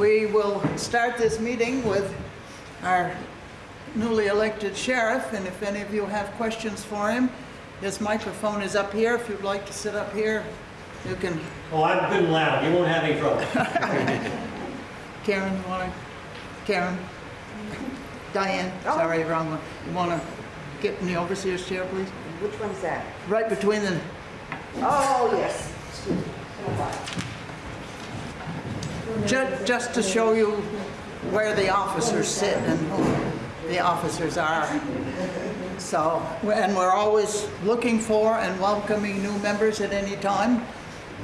We will start this meeting with our newly elected sheriff, and if any of you have questions for him, his microphone is up here. If you'd like to sit up here, you can. Oh, I'm good and loud. You won't have any trouble. Karen, you wanna, Karen? Diane, oh. sorry, wrong one. You wanna get in the overseer's chair, please? Which one's that? Right between the, Oh, yes. Excuse me. Hold on. ju- just to show you where the officers sit and who the officers are. So, and we're always looking for and welcoming new members at any time.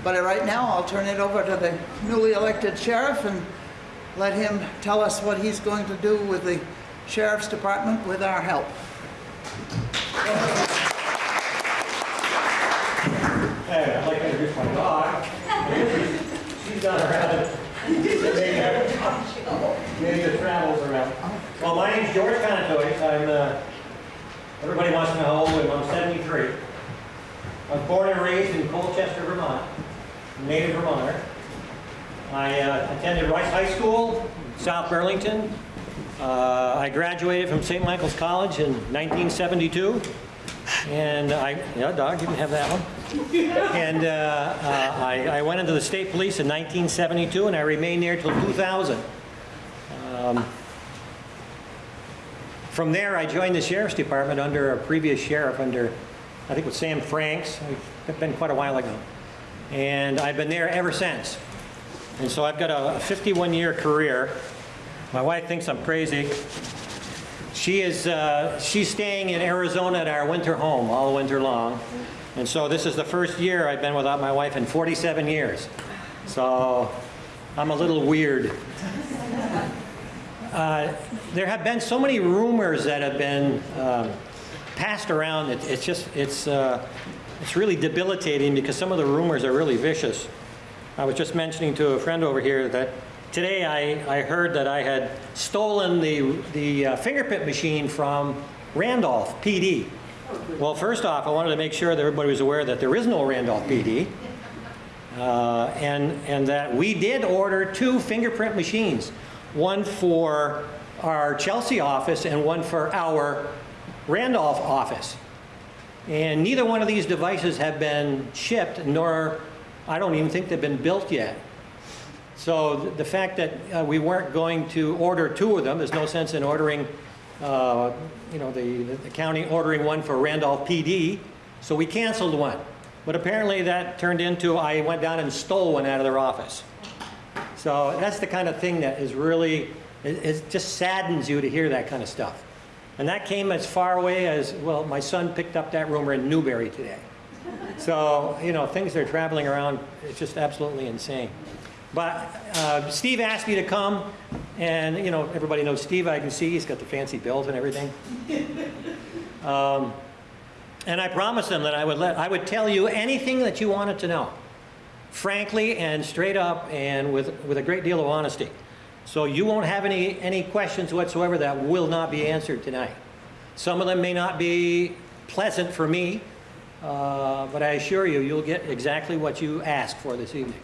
But right now, I'll turn it over to the newly elected sheriff and let him tell us what he's going to do with the sheriff's department with our help. Hey, I'd like to introduce my dog. She's done around. Maybe the travels around. Well, my name's George Contois. I'm, uh, everybody wants to know how old I am. I'm 73. I was born and raised in Colchester, Vermont, native Vermonter. I uh, attended Rice High School, South Burlington. Uh, I graduated from St. Michael's College in 1972. And I, yeah, dog, you can have that one. And uh, uh, I, I went into the state police in 1972, and I remained there till 2000. Um, from there, I joined the sheriff's department under a previous sheriff, under I think it was Sam Franks. It's been quite a while ago, and I've been there ever since. And so I've got a 51-year career. My wife thinks I'm crazy. She is, uh, she's staying in Arizona at our winter home all winter long. And so this is the first year I've been without my wife in 47 years. So I'm a little weird. Uh, there have been so many rumors that have been um, passed around. It, it's just, it's, uh, it's really debilitating because some of the rumors are really vicious. I was just mentioning to a friend over here that today I, I heard that I had stolen the, the uh, fingerprint machine from Randolph PD. Well, first off, I wanted to make sure that everybody was aware that there is no Randolph PD. Uh, and, and that we did order two fingerprint machines, one for our Chelsea office and one for our Randolph office. And neither one of these devices have been shipped, nor I don't even think they've been built yet. So th- the fact that uh, we weren't going to order two of them, there's no sense in ordering, uh, you know, the, the county ordering one for Randolph PD, so we canceled one. But apparently that turned into, I went down and stole one out of their office. So that's the kind of thing that is really, it, it just saddens you to hear that kind of stuff. And that came as far away as, well, my son picked up that rumor in Newbury today. So, you know, things are traveling around, it's just absolutely insane. But uh, Steve asked me to come, and, you know, everybody knows Steve, I can see, he's got the fancy belt and everything. Um, and I promised him that I would, let, I would tell you anything that you wanted to know, frankly and straight up and with, with a great deal of honesty. So you won't have any, any questions whatsoever that will not be answered tonight. Some of them may not be pleasant for me, uh, but I assure you, you'll get exactly what you ask for this evening.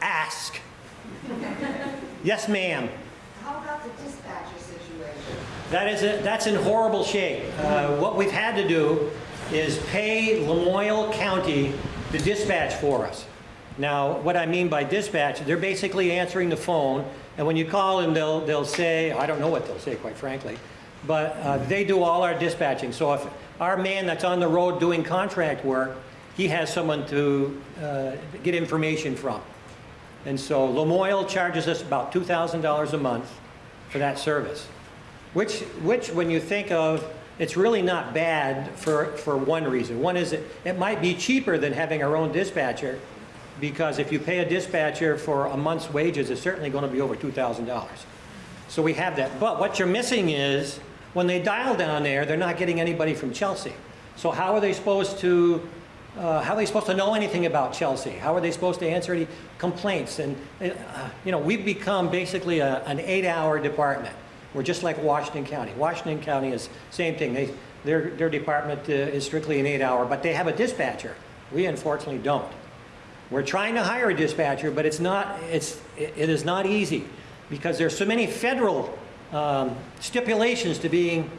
Ask. yes, ma'am. How about the dispatcher situation? That is a, that's in horrible shape. Uh, what we've had to do is pay Lamoille County to dispatch for us. Now, what I mean by dispatch, they're basically answering the phone, and when you call them, they'll, they'll say, I don't know what they'll say, quite frankly, but uh, they do all our dispatching. So if our man that's on the road doing contract work, he has someone to uh, get information from. And so Lamoille charges us about $2,000 a month for that service. Which, which, when you think of, it's really not bad for, for one reason. One is it, it might be cheaper than having our own dispatcher because if you pay a dispatcher for a month's wages, it's certainly going to be over $2,000. So we have that. But what you're missing is when they dial down there, they're not getting anybody from Chelsea. So how are they supposed to uh, how are they supposed to know anything about Chelsea? How are they supposed to answer any complaints? And, uh, you know, we've become basically a, an eight-hour department. We're just like Washington County. Washington County is same thing. They, their, their department uh, is strictly an eight-hour, but they have a dispatcher. We unfortunately don't. We're trying to hire a dispatcher, but it's not, it's, it is not easy because there's so many federal um, stipulations to being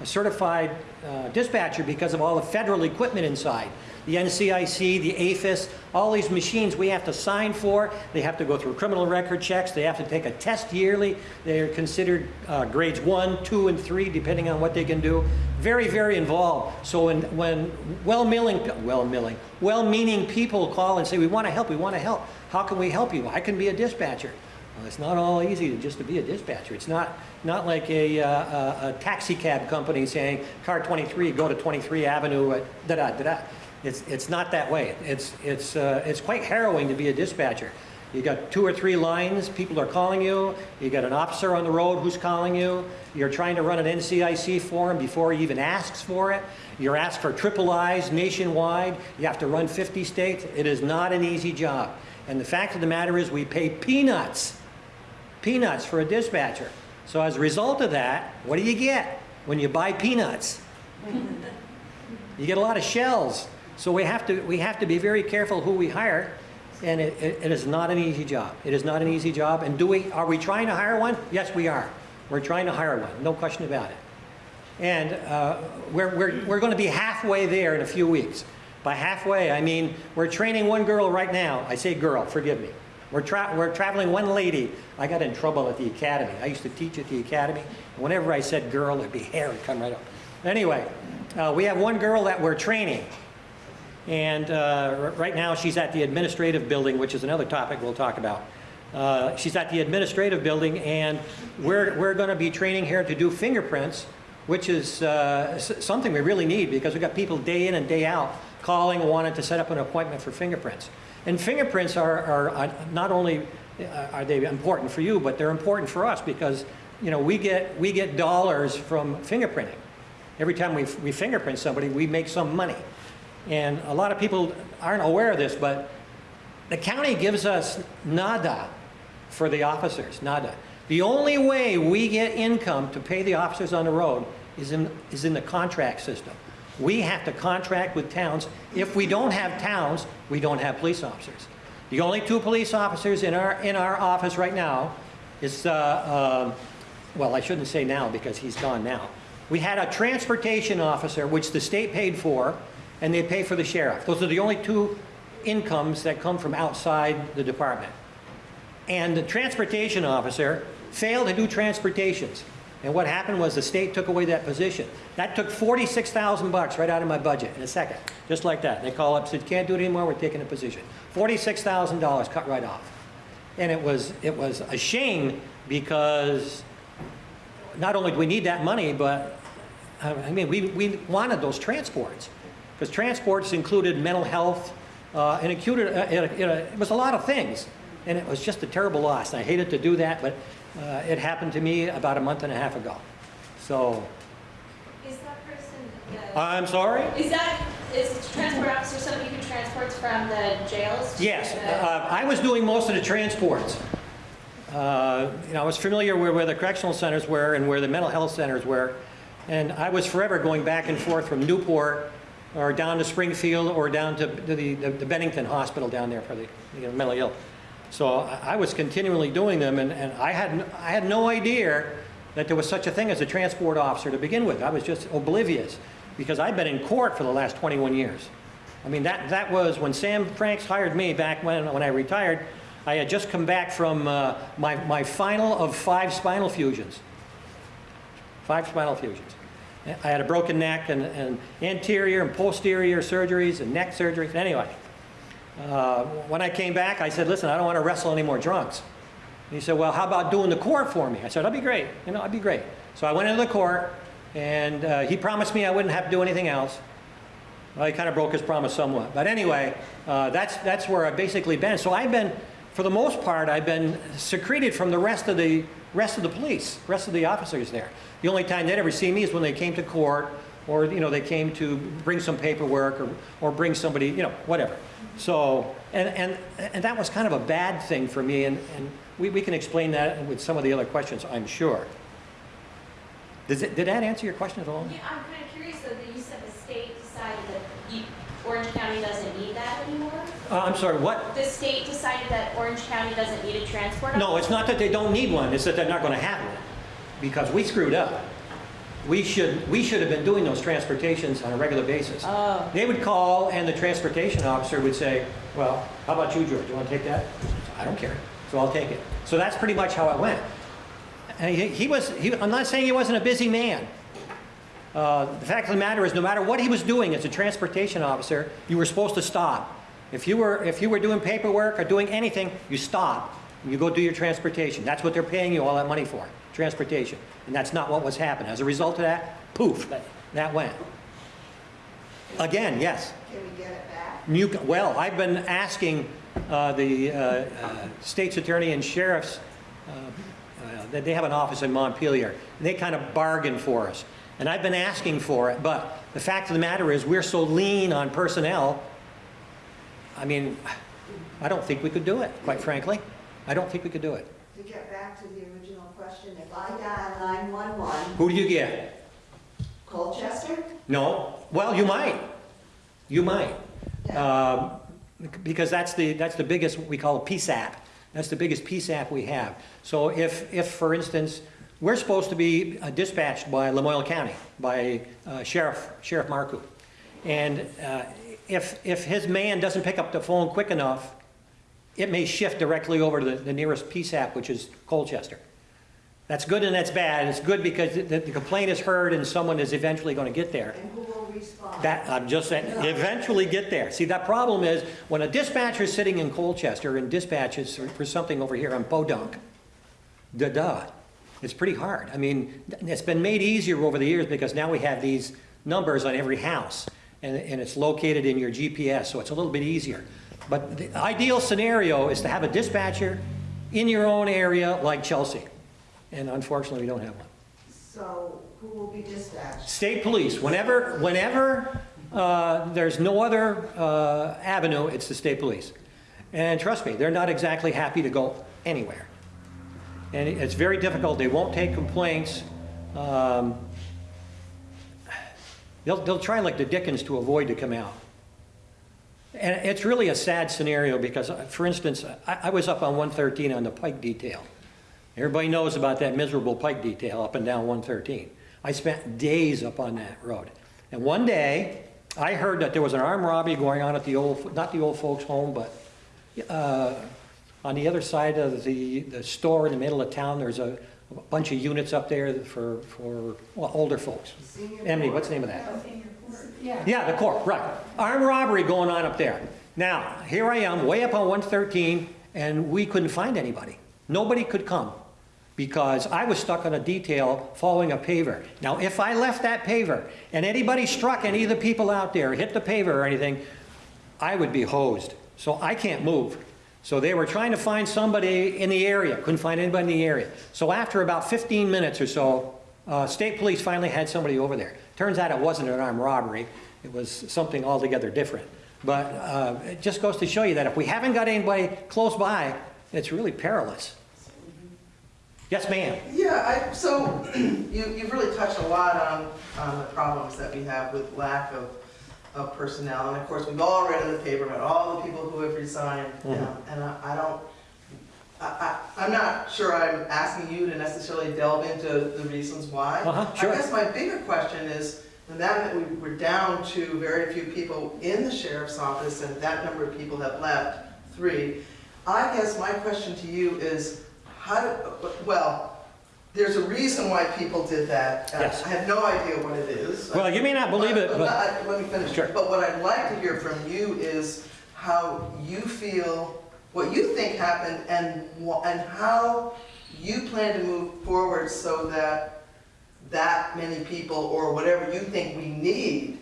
a certified uh, dispatcher because of all the federal equipment inside. The NCIC, the AFIS, all these machines we have to sign for. They have to go through criminal record checks. They have to take a test yearly. They're considered uh, grades one, two, and three, depending on what they can do. Very, very involved. So when, when well-meaning, well-meaning, well-meaning people call and say, we want to help, we want to help. How can we help you? I can be a dispatcher. Well, it's not all easy to just to be a dispatcher. It's not, not like a, uh, a, a taxi cab company saying, car 23, go to 23 Avenue, uh, da-da, da-da. It's, it's not that way. It's, it's, uh, it's quite harrowing to be a dispatcher. You got two or three lines, people are calling you, you got an officer on the road who's calling you, you're trying to run an NCIC form before he even asks for it, you're asked for triple I's nationwide, you have to run 50 states. It is not an easy job. And the fact of the matter is we pay peanuts peanuts for a dispatcher. So as a result of that, what do you get when you buy peanuts? You get a lot of shells. So we have to, we have to be very careful who we hire. And it, it, it is not an easy job. It is not an easy job. And do we, are we trying to hire one? Yes, we are. We're trying to hire one, no question about it. And uh, we're, we're, we're going to be halfway there in a few weeks. By halfway, I mean, we're training one girl right now. I say girl, forgive me. We're, tra we're traveling one lady. I got in trouble at the academy. I used to teach at the academy. Whenever I said girl, it'd be hair would come right up. Anyway, uh, we have one girl that we're training. And uh, right now, she's at the administrative building, which is another topic we'll talk about. Uh, she's at the administrative building, and we're, we're going to be training her to do fingerprints, which is uh, something we really need because we've got people day in and day out calling, wanting to set up an appointment for fingerprints. And fingerprints are, are uh, not only uh, are they important for you, but they're important for us because you know we get we get dollars from fingerprinting. Every time we, we fingerprint somebody, we make some money. And a lot of people aren't aware of this, but the county gives us nada for the officers, nada. The only way we get income to pay the officers on the road is in, is in the contract system. We have to contract with towns. If we don't have towns, we don't have police officers. The only two police officers in our, in our office right now is, uh, um, well, I shouldn't say now because he's gone now. We had a transportation officer, which the state paid for, and they pay for the sheriff. Those are the only two incomes that come from outside the department. And the transportation officer failed to do transportations. And what happened was the state took away that position. That took 46,000 bucks right out of my budget in a second, just like that. They call up, said, can't do it anymore, we're taking a position. $46,000 cut right off. And it was, it was a shame because not only do we need that money, but, uh, I mean, we, we wanted those transports. Because transports included mental health, uh, and uh, it, it, it was a lot of things. And it was just a terrible loss. I hated to do that, but uh, it happened to me about a month and a half ago. So, Is that person, the- I'm sorry? is that, is the transport officer somebody who transports from the jails? to Yes, the- uh, I was doing most of the transports. Uh, You know, I was familiar with where the correctional centers were and where the mental health centers were. And I was forever going back and forth from Newport or down to Springfield or down to to the the Bennington Hospital down there for the you know, mentally ill. So I I was continually doing them and and I had, I had no idea that there was such a thing as a transport officer to begin with. I was just oblivious because I've been in court for the last 21 years. I mean, that, that was when Sam Franks hired me back when, when I retired. I had just come back from uh, my, my final of five spinal fusions. Five spinal fusions. I had a broken neck and, and anterior and posterior surgeries and neck surgeries. Anyway, uh, when I came back, I said, listen, I don't want to wrestle any more drunks. And he said, well, how about doing the court for me? I said, that'd be great. You know, that'd be great. So I went into the court, and uh, he promised me I wouldn't have to do anything else. Well, he kind of broke his promise somewhat. But anyway, uh, that's, that's where I've basically been. So I've been, for the most part, I've been secreted from the rest of the, rest of the police, rest of the officers there. The only time they'd ever see me is when they came to court or, you know, they came to bring some paperwork or, or bring somebody, you know, whatever. So, and, and, and that was kind of a bad thing for me, and, and we, we can explain that with some of the other questions, I'm sure. Does it, did that answer your question at all? Yeah, I'm kind of curious though, that you said the state decided that you- Orange County doesn't need that anymore? Uh, I'm sorry, what? The state decided that Orange County doesn't need a transport officer? No, it's not that they don't need one, it's that they're not gonna have one, because we screwed up. We should, we should have been doing those transportations on a regular basis. Oh. They would call, and the transportation officer would say, well, how about you, George, Do you wanna take that? I don't care, so I'll take it. So that's pretty much how it went. And he, he was, he, I'm not saying he wasn't a busy man. Uh, the fact of the matter is, no matter what he was doing as a transportation officer, you were supposed to stop. If you were, if you were doing paperwork or doing anything, you stop. and You go do your transportation. That's what they're paying you all that money for, transportation. And that's not what was happening. As a result of that, poof, that- that went. Again, yes. Can we get it back? You, well, I've been asking uh, the uh, uh, state's attorney and sheriff's, uh, uh, that they have an office in Montpelier, and they kind of bargain for us. And I've been asking for it, but the fact of the matter is, we're so lean on personnel, I mean, I don't think we could do it, quite frankly. I don't think we could do it. To get back to question, if I dial 911, Who do you get? Colchester? No? Well, you might. You might. Um, Because that's the, that's the biggest, what we call a PSAP. That's the biggest PSAP we have. So if, if, for instance, we're supposed to be uh, dispatched by Lamoille County, by uh, Sheriff, Sheriff Marcoux. And uh, if, if his man doesn't pick up the phone quick enough, it may shift directly over to the, the nearest PSAP, which is Colchester. That's good and that's bad. It's good because the, the complaint is heard and someone is eventually going to get there. And who will respond? That, I'm just saying, eventually get there. See, that problem is, when a dispatcher is sitting in Colchester and dispatches for- for something over here on Podunk, da-da, it's pretty hard. I mean, it's been made easier over the years because now we have these numbers on every house, and, and it's located in your GPS, so it's a little bit easier. But the ideal scenario is to have a dispatcher in your own area like Chelsea, and unfortunately, we don't have one. So who will be dispatched? State police, whenever, whenever uh, there's no other uh, avenue, it's the state police. And trust me, they're not exactly happy to go anywhere. And it's very difficult, they won't take complaints. Um, They'll, they'll try like the Dickens to avoid to come out. And it's really a sad scenario because, uh, for instance, I, I was up on 113 on the Pike detail. Everybody knows about that miserable Pike detail up and down 113. I spent days up on that road. And one day, I heard that there was an armed robbery going on at the old, not the old folks' home, but uh, on the other side of the, the store in the middle of town, there's a a bunch of units up there for, for well, older folks. Senior Emily, what's the name of that? Yeah, the court, right. Armed robbery going on up there. Now, here I am, way up on 113, and we couldn't find anybody. Nobody could come because I was stuck on a detail following a paver. Now, if I left that paver and anybody struck any of the people out there, hit the paver or anything, I would be hosed. So I can't move. So they were trying to find somebody in the area, couldn't find anybody in the area. So after about 15 minutes or so, uh, state police finally had somebody over there. Turns out it wasn't an armed robbery, it was something altogether different. But uh, it just goes to show you that if we haven't got anybody close by, it's really perilous. Yes, ma'am? Yeah, I, so you, you've really touched a lot on, on the problems that we have with lack of, of personnel. And of course, we've all read in the paper about all the people who have resigned. Mhm. um, And I, I don't, I, I, I'm not sure I'm asking you to necessarily delve into the reasons why. Uh-huh, sure. I guess my bigger question is, now that we, we're down to very few people in the sheriff's office and that number of people have left, three, I guess my question to you is, how do, well, there's a reason why people did that. Uh, Yes. I have no idea what it is. Well, you may not believe it, But- but, I- Let me finish. Sure. But what I'd like to hear from you is how you feel, what you think happened and, and how you plan to move forward so that that many people or whatever you think we need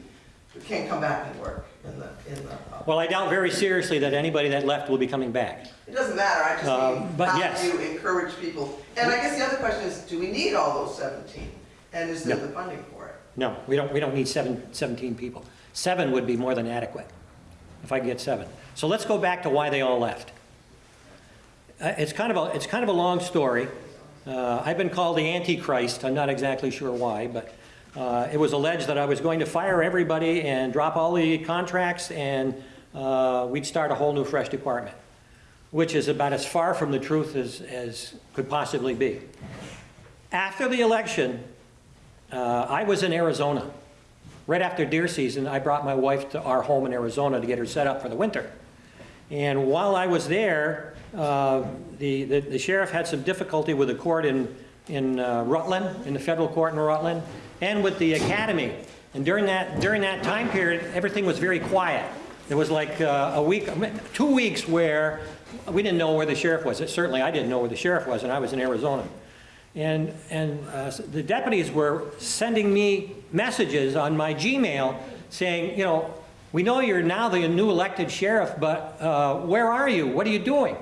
can come back and work in the, in the, well, I doubt very seriously that anybody that left will be coming back. it doesn't matter, I Uh, just mean, but how yes. do you encourage people? And I guess the other question is, do we need all those 17? And is there No. the funding for it? No, we don't, we don't need seven, 17 people. Seven would be more than adequate, if I could get seven. So let's go back to why they all left. Uh, It's kind of a, it's kind of a long story. Uh, I've been called the Antichrist, I'm not exactly sure why, but uh, it was alleged that I was going to fire everybody and drop all the contracts and uh, we'd start a whole new, fresh department, which is about as far from the truth as, as could possibly be. After the election, uh, I was in Arizona. Right after deer season, I brought my wife to our home in Arizona to get her set up for the winter. And while I was there, uh, the, the the sheriff had some difficulty with the court in, in uh, Rutland, in the federal court in Rutland, and with the academy. And during that, during that time period, everything was very quiet. There was like uh, a week, two weeks where we didn't know where the sheriff was. Certainly, I didn't know where the sheriff was, and I was in Arizona. And, and uh, the deputies were sending me messages on my Gmail saying, you know, we know you're now the new elected sheriff, but uh, where are you? What are you doing?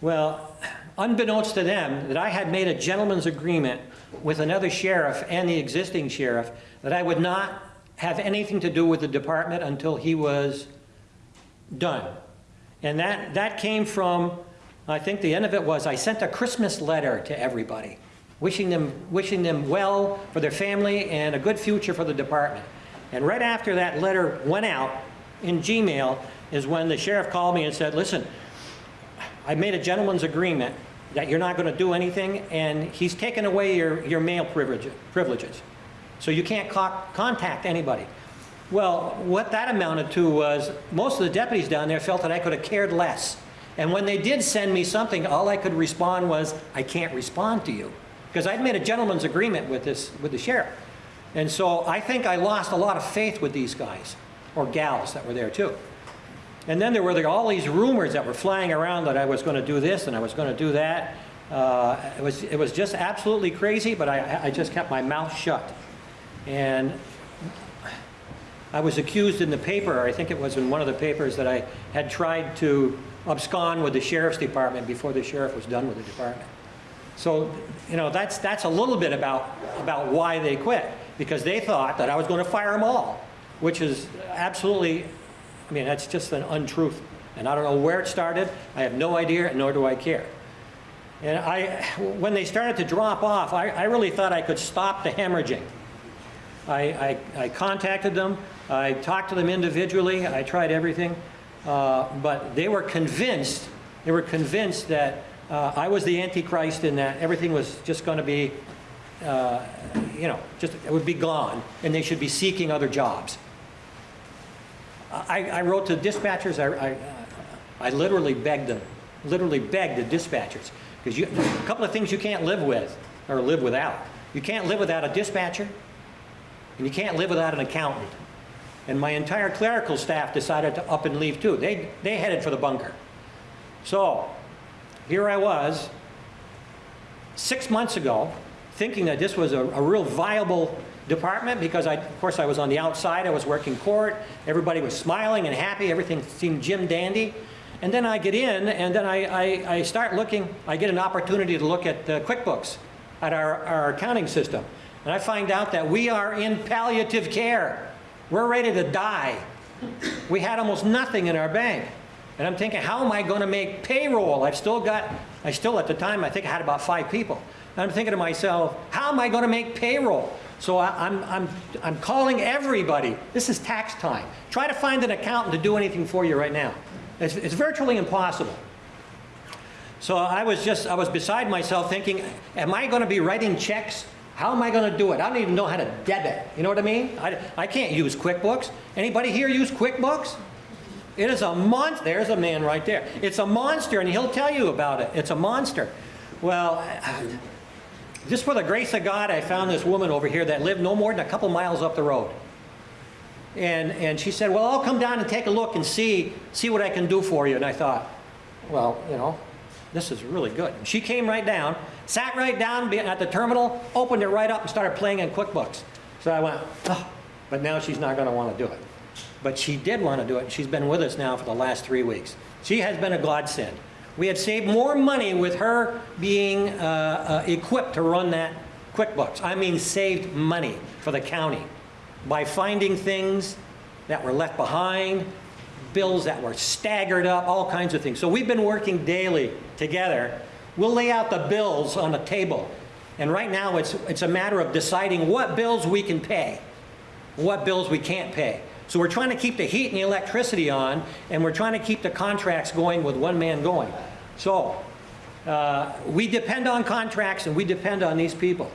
Well, unbeknownst to them, that I had made a gentleman's agreement with another sheriff and the existing sheriff that I would not have anything to do with the department until he was done. And that, that came from, I think the end of it was, I sent a Christmas letter to everybody, wishing them, wishing them well for their family and a good future for the department. And right after that letter went out in Gmail is when the sheriff called me and said, listen, I made a gentleman's agreement that you're not going to do anything, and he's taken away your, your mail privilege, privileges. So you can't co- contact anybody. Well, what that amounted to was most of the deputies down there felt that I could have cared less. And when they did send me something, all I could respond was, I can't respond to you. Because I'd made a gentleman's agreement with, this, with the sheriff. And so I think I lost a lot of faith with these guys, or gals that were there too. And then there were the- all these rumors that were flying around that I was going to do this and I was going to do that. Uh, it, was, it was just absolutely crazy, but I, I just kept my mouth shut. And I was accused in the paper, I think it was in one of the papers, that I had tried to abscond with the sheriff's department before the sheriff was done with the department. So, you know, that's, that's a little bit about, about why they quit, because they thought that I was going to fire them all, which is absolutely, I mean, that's just an untruth. And I don't know where it started, I have no idea, nor do I care. And I, when they started to drop off, I, I really thought I could stop the hemorrhaging. I, I, I contacted them, I talked to them individually, I tried everything, uh, but they were convinced, they were convinced that uh, I was the Antichrist and that everything was just going to be, uh, you know, just, it would be gone, and they should be seeking other jobs. I, I wrote to dispatchers, I, I, uh, I literally begged them, literally begged the dispatchers, because you, a couple of things you can't live with, or live without. You can't live without a dispatcher, and you can't live without an accountant. And my entire clerical staff decided to up and leave too. They, they headed for the bunker. So, here I was, six months ago, thinking that this was a, a real viable department because I, of course I was on the outside, I was working court, everybody was smiling and happy, everything seemed Jim dandy. And then I get in and then I, I, I start looking, I get an opportunity to look at uh, QuickBooks, at our, our accounting system. And I find out that we are in palliative care. We're ready to die. We had almost nothing in our bank. And I'm thinking, how am I going to make payroll? I've still got, I still at the time, I think I had about five people. And I'm thinking to myself, how am I going to make payroll? So I, I'm, I'm, I'm calling everybody. This is tax time. Try to find an accountant to do anything for you right now. It's, it's virtually impossible. So I was just, I was beside myself thinking, am I going to be writing checks? How am I going to do it? I don't even know how to debit. You know what I mean? I, I can't use QuickBooks. Anybody here use QuickBooks? It is a monster. There's a man right there. It's a monster, and he'll tell you about it. It's a monster. Well, just for the grace of God, I found this woman over here that lived no more than a couple miles up the road. And, and she said, well, I'll come down and take a look and see, see what I can do for you. And I thought, well, you know, this is really good. And she came right down, sat right down at the terminal, opened it right up and started playing in QuickBooks. So I went, oh, but now she's not going to want to do it. But she did want to do it. And she's been with us now for the last three weeks. She has been a godsend. We had saved more money with her being uh, uh, equipped to run that QuickBooks. I mean, saved money for the county by finding things that were left behind, bills that were staggered up, all kinds of things. So we've been working daily together. We'll lay out the bills on a table. And right now, it's, it's a matter of deciding what bills we can pay, what bills we can't pay. So we're trying to keep the heat and the electricity on, and we're trying to keep the contracts going with one man going. So, uh, we depend on contracts and we depend on these people.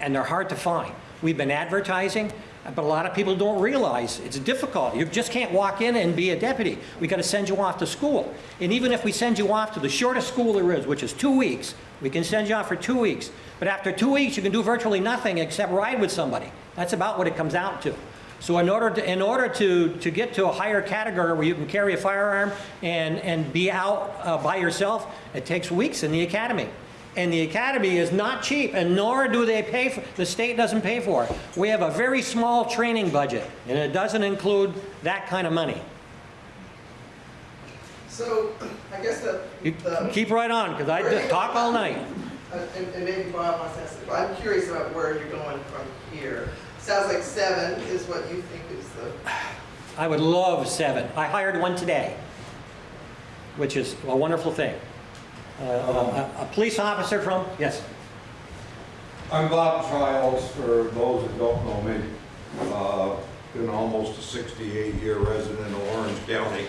And they're hard to find. We've been advertising, but a lot of people don't realize it's difficult. You just can't walk in and be a deputy. We've gotta send you off to school. And even if we send you off to the shortest school there is, which is two weeks, we can send you off for two weeks. But after two weeks, you can do virtually nothing except ride with somebody. That's about what it comes out to. So in order to, in order to, to get to a higher category where you can carry a firearm and, and be out uh, by yourself, it takes weeks in the academy. And the academy is not cheap, and nor do they pay for, the state doesn't pay for it. We have a very small training budget, and it doesn't include that kind of money. So, I guess the, You the, keep right on, because I talk all night. uh, and, and maybe Bob wants to ask, but I'm curious about where you're going from here. Sounds like seven is what you think is the, I would love seven. I hired one today, which is a wonderful thing. Uh, A a police officer from, yes, I'm Bob Childs, for those that don't know me. Uh, Been almost a 68-year resident of Orange County,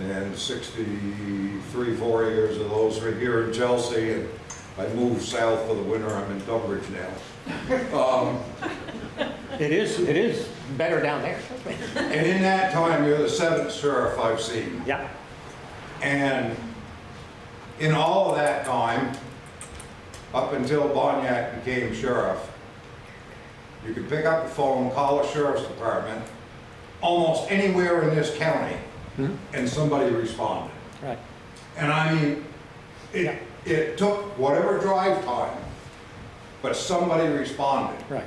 and 63, four years of those are here in Chelsea, and I moved south for the winter, I'm in Tunbridge now. Um, it is, it is better down there. And in that time, you're the seventh sheriff I've seen. Yeah, And in all of that time, up until Bohnyak became sheriff, you could pick up the phone, call the sheriff's department, almost anywhere in this county, Mhm. and somebody responded. right. And I mean, it, it took whatever drive time, but somebody responded. Right.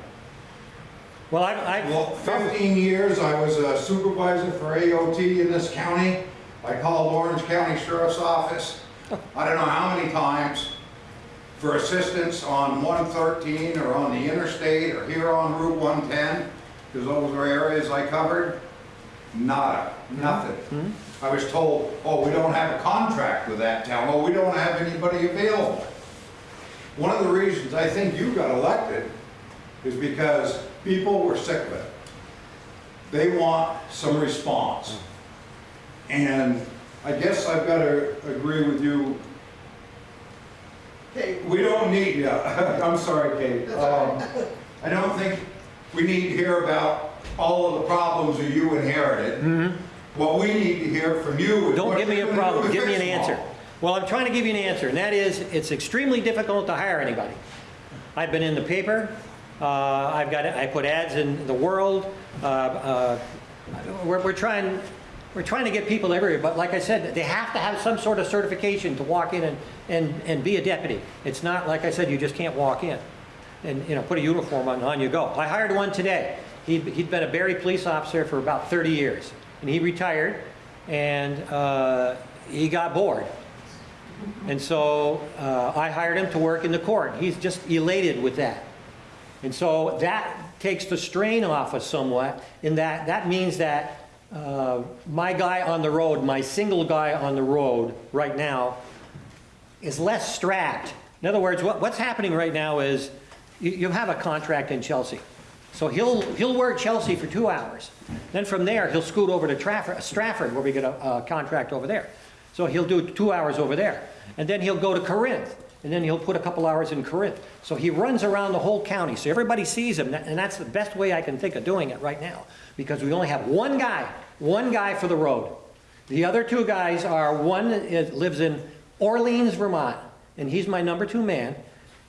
Well, I, I. Well, 15 years, I was a supervisor for AOT in this county. I called Orange County Sheriff's Office, I don't know how many times, for assistance on 113 or on the interstate or here on Route 110, because those were areas I covered. Nada, mm-hmm. nothing. Mm-hmm. I was told, oh, we don't have a contract with that town, oh, we don't have anybody available. One of the reasons I think you got elected is because people were sick of it. They want some response. And I guess I've got to agree with you, okay, we don't need, yeah, I'm sorry, Kate. Um, I don't think we need to hear about all of the problems that you inherited. What we need to hear from you is. Don't what give me a problem, give me an answer. them all. Well, I'm trying to give you an answer, and that is, it's extremely difficult to hire anybody. I've been in the paper, uh, I've got, I put ads in the world, uh, uh, we're, we're trying, we're trying to get people everywhere, but like I said, they have to have some sort of certification to walk in and, and, and be a deputy. It's not, like I said, you just can't walk in and, you know, put a uniform on, and on you go. I hired one today. He'd, he'd been a Barre police officer for about 30 years, and he retired, and uh, he got bored. And so uh, I hired him to work in the court. He's just elated with that. And so that takes the strain off us somewhat, in that, that means that uh, my guy on the road, my single guy on the road right now, is less strapped. In other words, what, what's happening right now is you, you have a contract in Chelsea. So he'll, he'll work Chelsea for two hours. Then from there, he'll scoot over to Trafford, Strafford, where we get a, a contract over there. So he'll do two hours over there. And then he'll go to Corinth, and then he'll put a couple hours in Corinth. So he runs around the whole county, so everybody sees him, and that's the best way I can think of doing it right now. Because we only have one guy, one guy for the road. The other two guys are, one lives in Orleans, Vermont, and he's my number two man.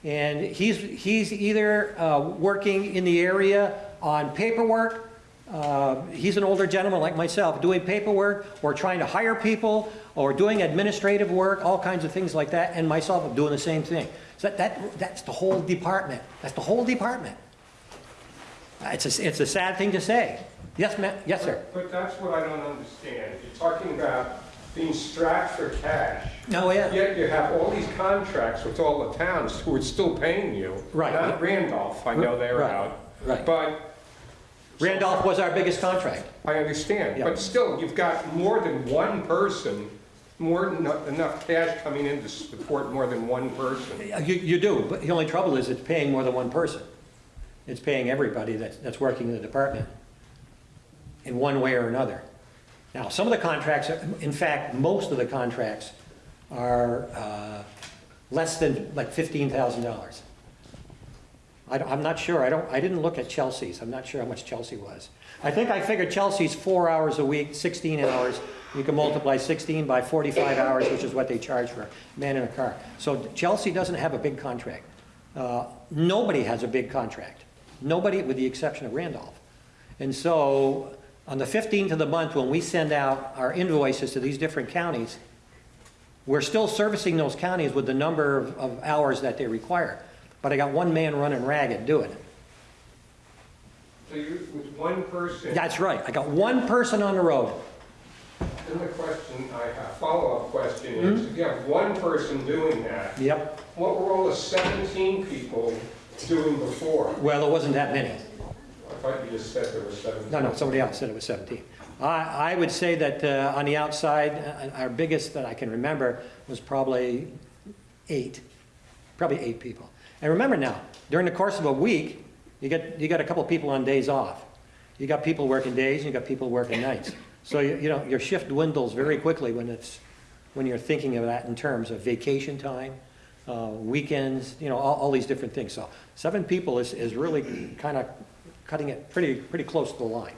And he's, he's either uh, working in the area on paperwork, uh, he's an older gentleman like myself, doing paperwork, or trying to hire people, or doing administrative work, all kinds of things like that, and myself doing the same thing. So that, that, that's the whole department. That's the whole department. It's a, it's a sad thing to say. Yes, ma'am, yes, sir. But that's what I don't understand. You're talking about being strapped for cash, Oh, yeah. yet you have all these contracts with all the towns who are still paying you. Right. Not Randolph, I know they're Right. out. Right. But Randolph was our biggest contract. I understand, Yeah. but still, you've got more than one person, more than enough cash coming in to support more than one person. You, you do, but the only trouble is it's paying more than one person. It's paying everybody that's, that's working in the department. in one way or another. Now, some of the contracts, are- in fact, most of the contracts are uh, less than like $15,000. I I'm not sure, I don't, I didn't look at Chelsea's, I'm not sure how much Chelsea was. I think I figured Chelsea's four hours a week, 16 hours, you can multiply 16 by 45 hours, which is what they charge for a man in a car. So Chelsea doesn't have a big contract. Uh, Nobody has a big contract, nobody with the exception of Randolph. And so, on the 15th of the month, when we send out our invoices to these different counties, we're still servicing those counties with the number of, of hours that they require. But I got one man running ragged doing it. So you, with one person. That's right, I got one person on the road. Then the question, I have, follow-up question is, Hmm? if you have one person doing that, Yep. what were all the 17 people doing before? Well, there wasn't that many. I thought you just said there were 17. No, no, somebody else said it was 17. I, I would say that uh, on the outside, uh, our biggest that I can remember was probably eight, probably eight people. And remember now, during the course of a week, you get, you got a couple of people on days off. You got people working days, and you got people working nights. So, you you know, your shift dwindles very quickly when it's, when you're thinking of that in terms of vacation time, uh, weekends, you know, all, all these different things. So seven people is, is really kind of cutting it pretty, pretty close to the line.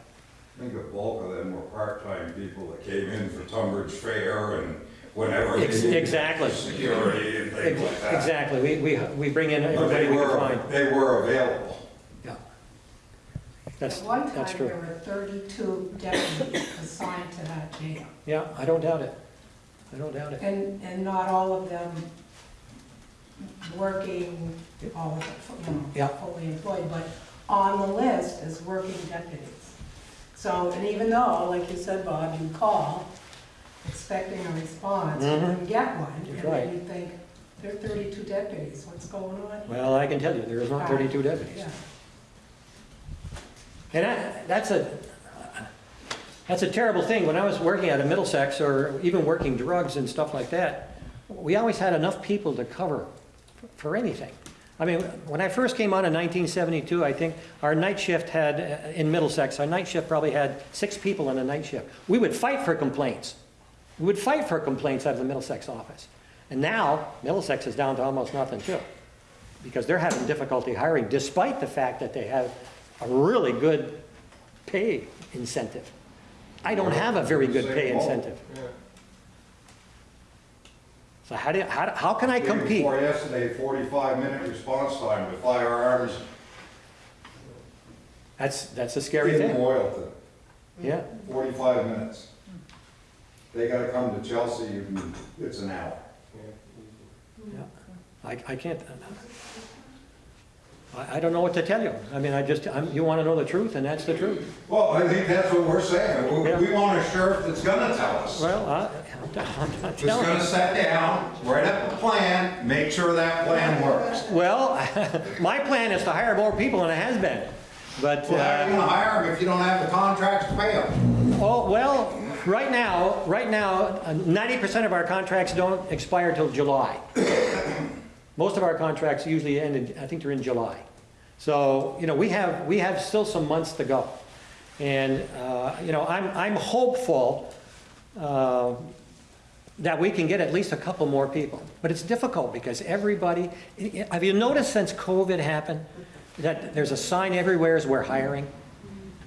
I think the bulk of them were part-time people that came in for Tunbridge Fair and whenever they Ex- exactly. security and things like that. Exactly, we, we, we bring in But everybody they we can were, find. they were available. Yeah. That's, At one that's time, true. there were 32 deputies assigned to that jail, Yeah, I don't doubt it. I don't doubt it. and, and not all of them working, all of it, you Yeah. know, fully employed, but on the list as working deputies. So, and even though, like you said, Bob, you call expecting a response, you Mhm. didn't get one, That's and right. then you think, there are 32 deputies, what's going on? Well, I can tell you, there is not thirty-two deputies. Yeah. And that, that's a, that's a terrible thing. When I was working out of Middlesex, or even working drugs and stuff like that, we always had enough people to cover for anything. I mean, when I first came on in 1972, I think our night shift had, uh, in Middlesex, our night shift probably had six people on a night shift. We would fight for complaints. We would fight for complaints out of the Middlesex office. And now, Middlesex is down to almost nothing too, because they're having difficulty hiring, despite the fact that they have a really good pay incentive. I don't have a very good pay incentive. So how do, you- how, how can I compete? Before yesterday, forty-five minute response time with firearms That's, that's a scary in thing. Yeah, forty-five minutes. They gotta come to Chelsea and it's an hour. yeah. I, I can't, I, I don't know what to tell you. I mean, I just, I'm, you want to know the truth, and that's the truth. Well, I think that's what we're saying. We, Yeah. we want a sheriff that's gonna tell us. Well, I, I'm not That's telling gonna you. sit down, write up a plan, make sure that plan works. Well, my plan is to hire more people than it has been, but, Well, how are you uh, gonna hire them if you don't have the contracts to pay them? oh, well, right now, right now, ninety percent of our contracts don't expire till July. Most of our contracts usually end in, I think they're in July. So, you know, we have, we have still some months to go. And, uh, you know, I'm, I'm hopeful uh, that we can get at least a couple more people. But it's difficult because everybody, have you noticed since COVID happened, that there's a sign everywhere is we're hiring?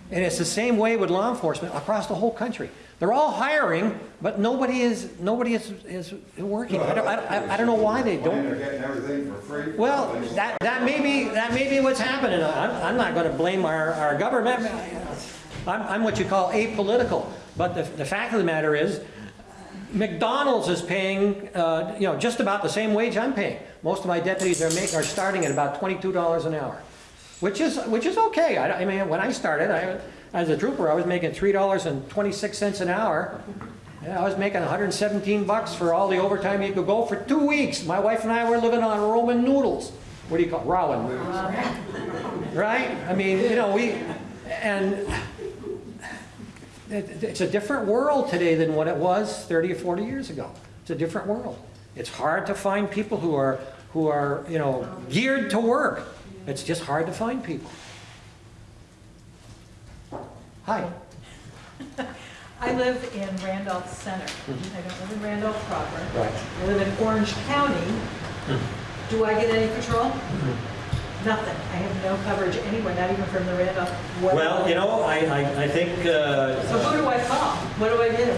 And it's the same way with law enforcement across the whole country. They're all hiring, but nobody is, nobody is, is working. I don't, I don't- I don't know why they don't. They're getting everything for free. Well, that, that may be, that may be what's happening. I'm, I'm not gonna blame our, our government. I'm, I'm what you call apolitical. But the, the fact of the matter is, McDonald's is paying, uh, you know, just about the same wage I'm paying. Most of my deputies are making, are starting at about twenty-two dollars an hour, which is, which is okay. I, I mean, when I started, I, as a trooper, I was making three dollars and twenty-six cents an hour. Yeah, I was making 117 bucks for all the overtime you could go for two weeks. My wife and I were living on Roman noodles. What do you call, ramen noodles? Right? I mean, you know, we, and it- it's a different world today than what it was 30 or 40 years ago. It's a different world. It's hard to find people who are, who are, you know, geared to work. It's just hard to find people. Hi. I live in Randolph Center. Mm-hmm. I don't live in Randolph proper. Right. I live in Orange County. Mm-hmm. Do I get any patrol? Mm-hmm. Nothing. I have no coverage anywhere, not even from the Randolph. Well, you know, I, I, I think, uh, So who do I call? What do I do?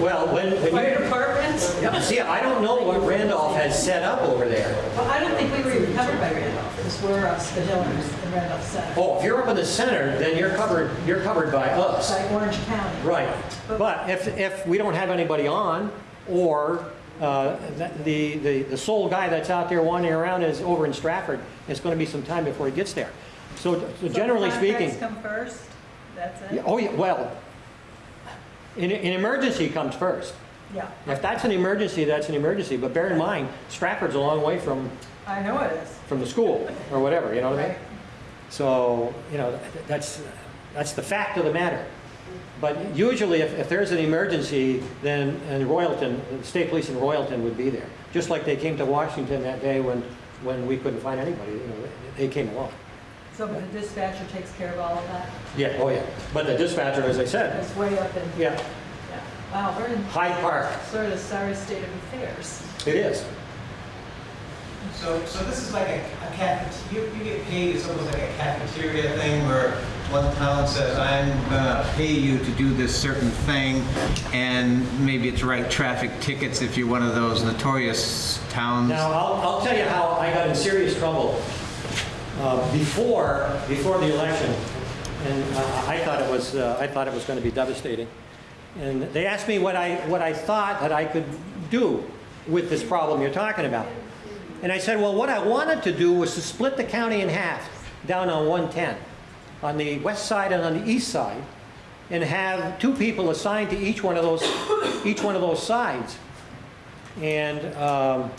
well, when, when Fire you, department? Yeah, see, I don't know what Randolph has set up over there. Well, I don't think we were even covered by Randolph, because we're up uh, the Hillers Randolph Center. Oh, if you're up in the center, then you're covered, you're covered by us. By Orange County. Right, but if, if we don't have anybody on, or uh, the, the, the sole guy that's out there wandering around is over in Strafford, it's gonna be some time before he gets there. So so generally speaking, come first? That's it? oh, yeah, well, in, in emergency comes first. Yeah, If that's an emergency, that's an emergency, but bear in mind, Strafford's a long way from, I know it is. from the school, or whatever, you know what I mean? So, you know, that's, that's the fact of the matter. But usually, if, if there's an emergency, then, and Royalton, the state police in Royalton would be there. Just like they came to Washington that day when, when we couldn't find anybody, you know, they came along. So but the dispatcher takes care of all of that? Yeah, oh yeah. But the dispatcher, as I said, It's way up in, yeah, yeah. Wow, we're in Hyde Park, sort of a sorry state of affairs. it is. So, so this is like a, a cafet, you, get paid, it's almost like a cafeteria thing where one town says, I'm gonna pay you to do this certain thing, and maybe it's write traffic tickets if you're one of those notorious towns. Now, I'll, I'll tell you how I got in serious trouble uh, before, before the election. And uh, I thought it was, uh, I thought it was going to be devastating. And they asked me what I, what I thought that I could do with this problem you're talking about. And I said, well, what I wanted to do was to split the county in half down on 110, on the west side and on the east side, and have two people assigned to each one of those, each one of those sides. And um,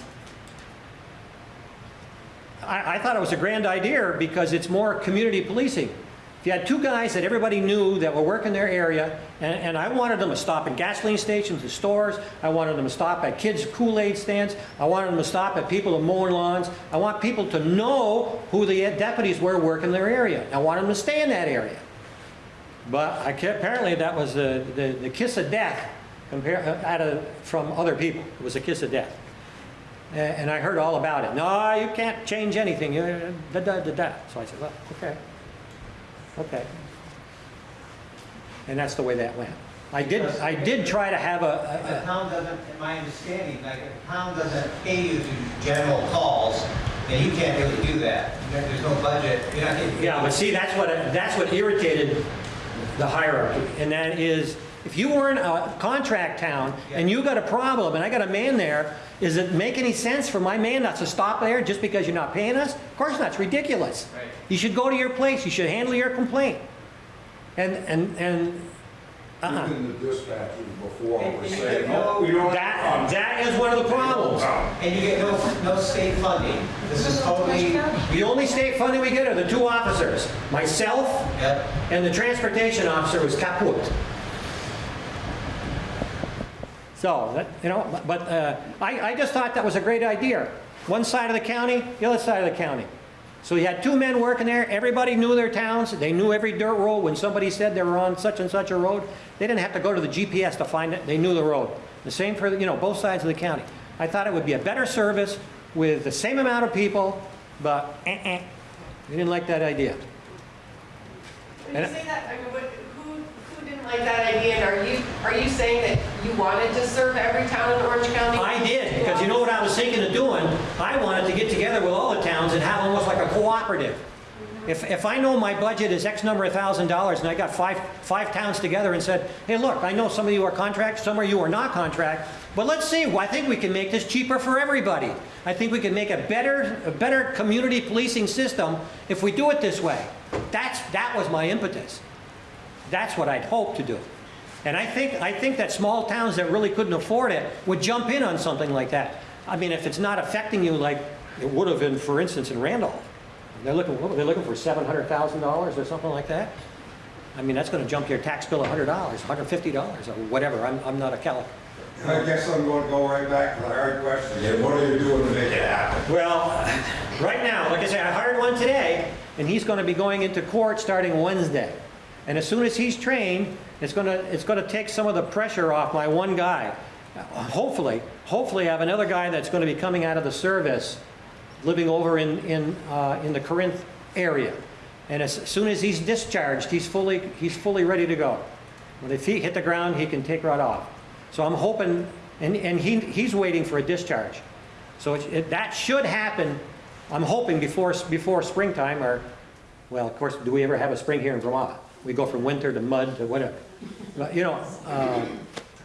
I, I thought it was a grand idea because it's more community policing. If you had two guys that everybody knew that were working their area, and, and I wanted them to stop at gasoline stations, at stores, I wanted them to stop at kids' Kool-Aid stands, I wanted them to stop at people that mowing lawns. I want people to know who the deputies were working their area. I want them to stay in that area. But I apparently that was the, the, the kiss of death compare, uh, from other people. It was a kiss of death. And I heard all about it. No, you can't change anything. Da, da, da, da. So I said, well, okay. Okay. And that's the way that went. I did, I did try to have If a, the a- town doesn't, in my understanding, like, if the town doesn't pay you to general calls, then you can't really do that. There- There's no budget, you're not getting. yeah, but see, that's what, that's what irritated the hierarchy. And that is, if you were in a contract town and you got a problem and I got a man there, does it make any sense for my man not to stop there just because you're not paying us? Of course not, it's ridiculous. Right. You should go to your place, you should handle your complaint. And, and, and, uh-uh. Even the dispatchers before were And you saying, no- oh, we don't. That, that is one of the problems. And you get no, no state funding. This is totally, The only state funding we get are the two officers, myself yep. and the transportation officer was kaput. So, that, you know, but uh, I, I just thought that was a great idea. One side of the county, the other side of the county. So you had two men working there, everybody knew their towns, they knew every dirt road. When somebody said they were on such and such a road, they didn't have to go to the GPS to find it, they knew the road. The same for, you know, both sides of the county. I thought it would be a better service with the same amount of people, but eh-eh, we didn't like that idea. When you say that, I mean, what, like that idea, and are you, are you saying that you wanted to serve every town in Orange County? I did, because you know what I was thinking of doing? I wanted to get together with all the towns and have almost like a cooperative. Mm-hmm. If, if I know my budget is X number of thousand dollars and I got five, five towns together and said, hey, look, I know some of you are contract, some of you are not contract, but let's see, I think we can make this cheaper for everybody. I think we can make a better, a better community policing system if we do it this way. That's, that was my impetus. That's what I'd hope to do. And I think, I think that small towns that really couldn't afford it would jump in on something like that. I mean, if it's not affecting you like it would have been, for instance, in Randolph. They're looking, what, they're looking for $700,000 or something like that. I mean, that's gonna jump your tax bill $100, $150 or whatever. I'm, I'm not a Cal. I guess I'm gonna go right back to the hard question again. What are you doing to make it happen? Well, right now, like I said, I hired one today, and he's going to be going into court starting Wednesday. And as soon as he's trained, it's gonna, it's gonna take some of the pressure off my one guy. Hopefully, hopefully I have another guy that's gonna be coming out of the service, living over in, in, uh, in the Corinth area. And as soon as he's discharged, he's fully, he's fully ready to go. When his feet hit the ground, he can take right off. So I'm hoping, and, and he, he's waiting for a discharge. So it, it, that should happen, I'm hoping before, before springtime or, well, of course, do we ever have a spring here in Vermont? We go from winter to mud to whatever. But, you know, uh,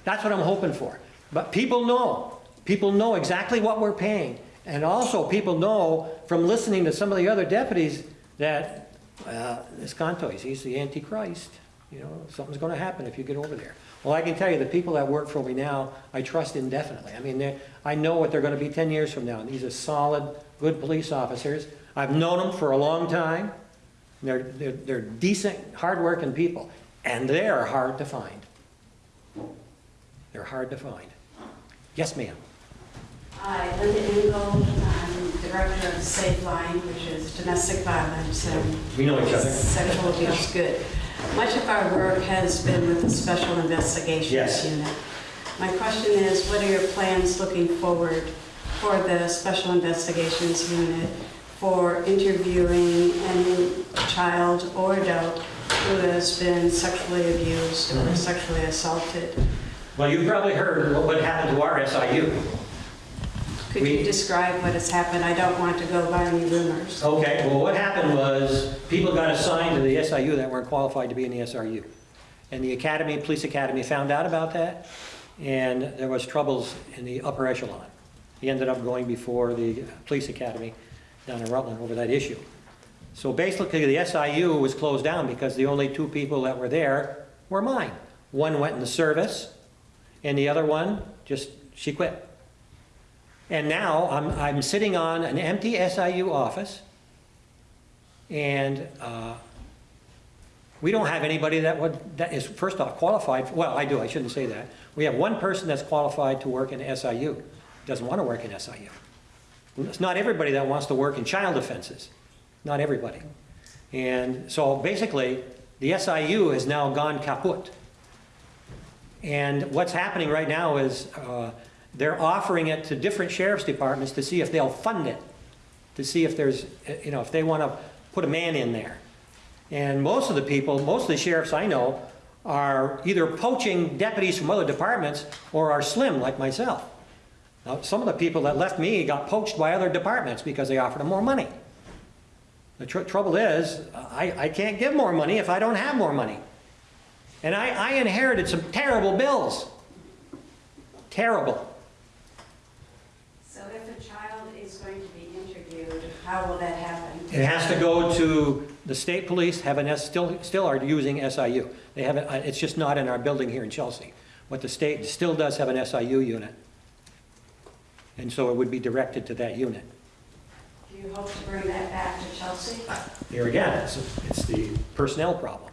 that's what I'm hoping for. But people know, people know exactly what we're paying. And also, people know from listening to some of the other deputies that, uh, this Contois, he's the Antichrist. You know, something's gonna happen if you get over there. Well, I can tell you, the people that work for me now, I trust indefinitely. I mean, I know what they're gonna be 10 years from now. And these are solid, good police officers. I've known them for a long time. They're, they're, they're decent, hardworking people, and they're hard to find. They're hard to find. Yes, ma'am. Hi, Linda Engel. I'm the Director of Safe Line, which is domestic violence and We know each other. sexual abuse. Good. Much of our work has been with the Special Investigations Yes. Unit. My question is, what are your plans looking forward for the Special Investigations Unit for interviewing any child or adult who has been sexually abused Mm-hmm. or sexually assaulted? Well, you've probably heard what what happened to our SIU. Could We- you describe what has happened? I don't want to go by any rumors. Okay, well, what happened was, people got assigned to the SIU that weren't qualified to be in the SRU. And the academy, police academy found out about that, and there was troubles in the upper echelon. He ended up going before the police academy down in Rutland over that issue. So basically, the SIU was closed down because the only two people that were there were mine. One went in the service, and the other one, just, she quit. And now I'm, I'm sitting on an empty SIU office, and uh, we don't have anybody that would, that is, first off, qualified, well, I do, I shouldn't say that. We have one person that's qualified to work in SIU, doesn't want to work in SIU. It's not everybody that wants to work in child offenses, not everybody. And so basically, the SIU has now gone kaput. And what's happening right now is uh, they're offering it to different sheriff's departments to see if they'll fund it, to see if there's, you know, if they want to put a man in there. And most of the people, most of the sheriffs I know are either poaching deputies from other departments or are slim like myself. Now, some of the people that left me got poached by other departments because they offered them more money. The tr- trouble is, I, I can't give more money if I don't have more money. And I, I inherited some terrible bills. Terrible. So if a child is going to be interviewed, how will that happen? It has to go to, the state police have an, S- still, still are using SIU. They haven't, uh, it's just not in our building here in Chelsea. But the state still does have an SIU unit. And so it would be directed to that unit. Do you hope to bring that back to Chelsea? Here again, it's, it's the personnel problem.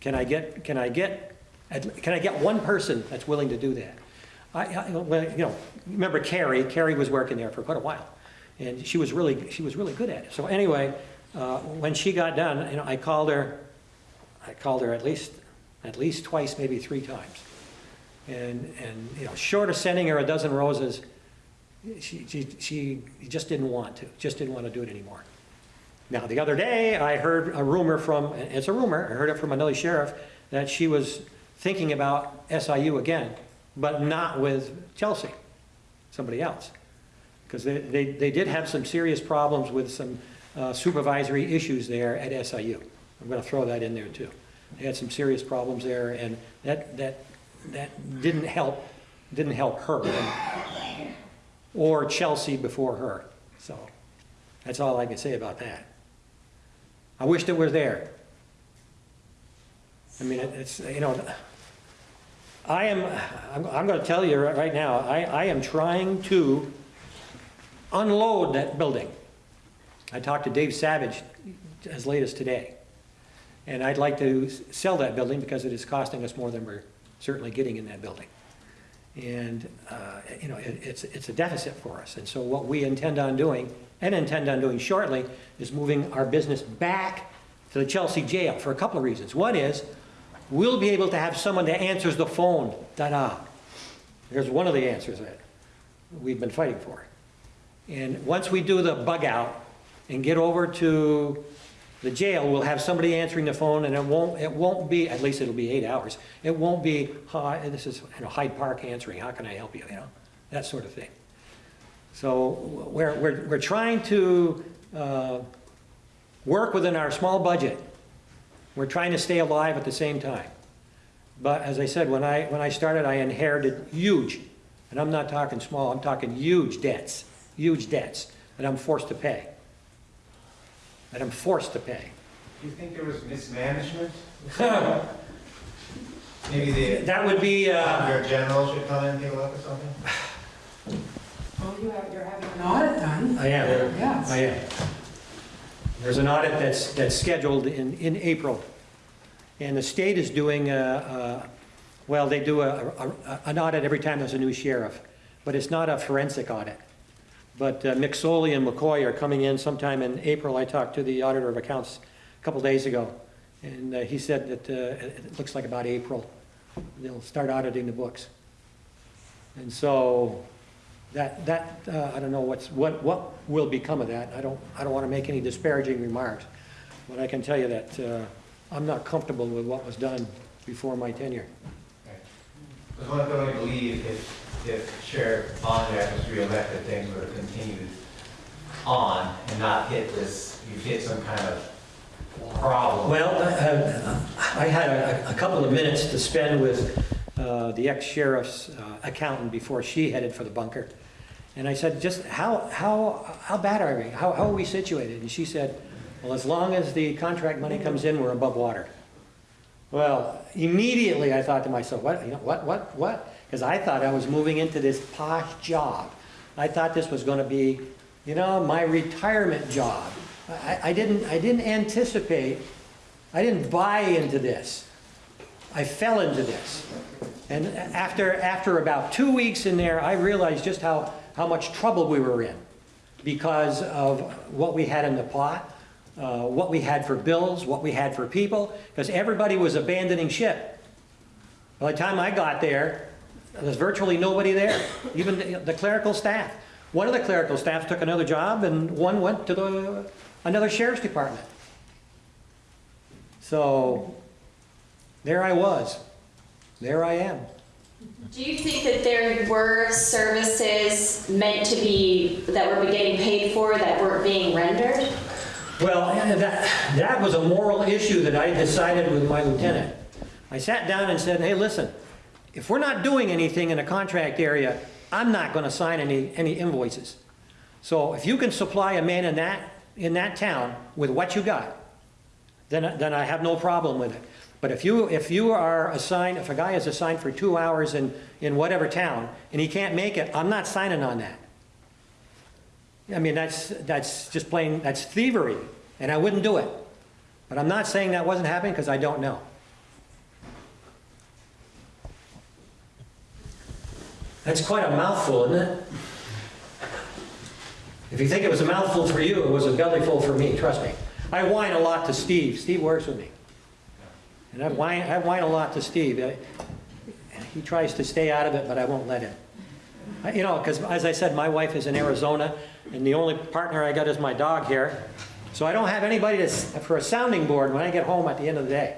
Can I get, can I get, can I get one person that's willing to do that? I, I, well, you know, remember Carrie, Carrie was working there for quite a while. And she was really, she was really good at it. So anyway, uh, when she got done, you know, I called her, I called her at least, at least twice, maybe three times. And, and, you know, short of sending her a dozen roses, she, she, she just didn't want to, just didn't want to do it anymore. Now, the other day, I heard a rumor from, it's a rumor, I heard it from another sheriff, that she was thinking about SIU again, but not with Chelsea, somebody else. Because they, they, they did have some serious problems with some uh, supervisory issues there at SIU. I'm going to throw that in there too. They had some serious problems there, and that, that, that didn't help, didn't help her, or Chelsea before her. So, that's all I can say about that. I wished it were there. I mean, it- it's, you know, I am, I'm, I'm gonna tell you right right now, I, I am trying to unload that building. I talked to Dave Savage as late as today. And I'd like to sell that building because it is costing us more than we're certainly getting in that building. And, uh, you know, it, it's, it's a deficit for us. And so what we intend on doing, and intend on doing shortly, is moving our business back to the Chelsea jail for a couple of reasons. One is, we'll be able to have someone that answers the phone, da-da. One of the answers that we've been fighting for. And once we do the bug out and get over to the jail, we'll have somebody answering the phone and it won't, it won't be, at least it'll be eight hours. It won't be, hi, this is, you know, Hyde Park answering, how can I help you, you know, that sort of thing. So we're, we're, we're trying to, uh, work within our small budget. We're trying to stay alive at the same time. But as I said, when I, when I started, I inherited huge, and I'm not talking small, I'm talking huge debts, huge debts that I'm forced to pay. That I'm forced to pay. Do you think there was mismanagement? Maybe the, That would be, uh, your general should come in and take a look or something? Well, you have, you're having an audit done. I am, Yes. I am. There's an audit that's, that's scheduled in, in April. And the state is doing, a- a- well, they do a, a- an audit every time there's a new sheriff, but it's not a forensic audit. But uh, McSorley and McCoy are coming in sometime in April. I talked to the auditor of accounts a couple days ago, and uh, he said that uh, it looks like about April, they'll start auditing the books. And so, that, that, uh, I don't know what's, what, what will become of that. I don't, I don't want to make any disparaging remarks. But I can tell you that uh, I'm not comfortable with what was done before my tenure. Because one can only believe if, if Sheriff Bohnyak was reelected, things would have continued on and not hit this, you've hit some kind of problem. Well, uh, I had a, a couple of minutes to spend with uh, the ex-sheriff's uh, accountant before she headed for the bunker. And I said, just how, how, how bad are we? How, how are we situated? And she said, well, as long as the contract money comes in, we're above water. Well, immediately I thought to myself, what, you know, what, what, what? Because I thought I was moving into this posh job. I thought this was going to be, you know, my retirement job. I, I didn't, I didn't anticipate, I didn't buy into this. I fell into this. And after, after about two weeks in there, I realized just how, how much trouble we were in because of what we had in the pot, uh, what we had for bills, what we had for people, because everybody was abandoning ship. By the time I got there, there was virtually nobody there, even the- the clerical staff. One of the clerical staff took another job and one went to the, another sheriff's department. So, there I was. There I am. Do you think that there were services meant to be, that were getting paid for that weren't being rendered? Well, that, that was a moral issue that I decided with my lieutenant. I sat down and said, hey, listen, if we're not doing anything in a contract area, I'm not gonna sign any, any invoices. So if you can supply a man in that, in that town with what you got, then, then I have no problem with it. But if you, if you are assigned, if a guy is assigned for two hours in, in whatever town, and he can't make it, I'm not signing on that. I mean, that's, that's just plain, that's thievery, and I wouldn't do it. But I'm not saying that wasn't happening, because I don't know. That's quite a mouthful, isn't it? If you think it was a mouthful for you, it was a bellyful for me, trust me. I whine a lot to Steve. Steve works with me. And I whine, I whine a lot to Steve. I- He tries to stay out of it, but I won't let him. I- You know, because as I said, my wife is in Arizona, and the only partner I got is my dog here. So I don't have anybody to, for a sounding board when I get home at the end of the day.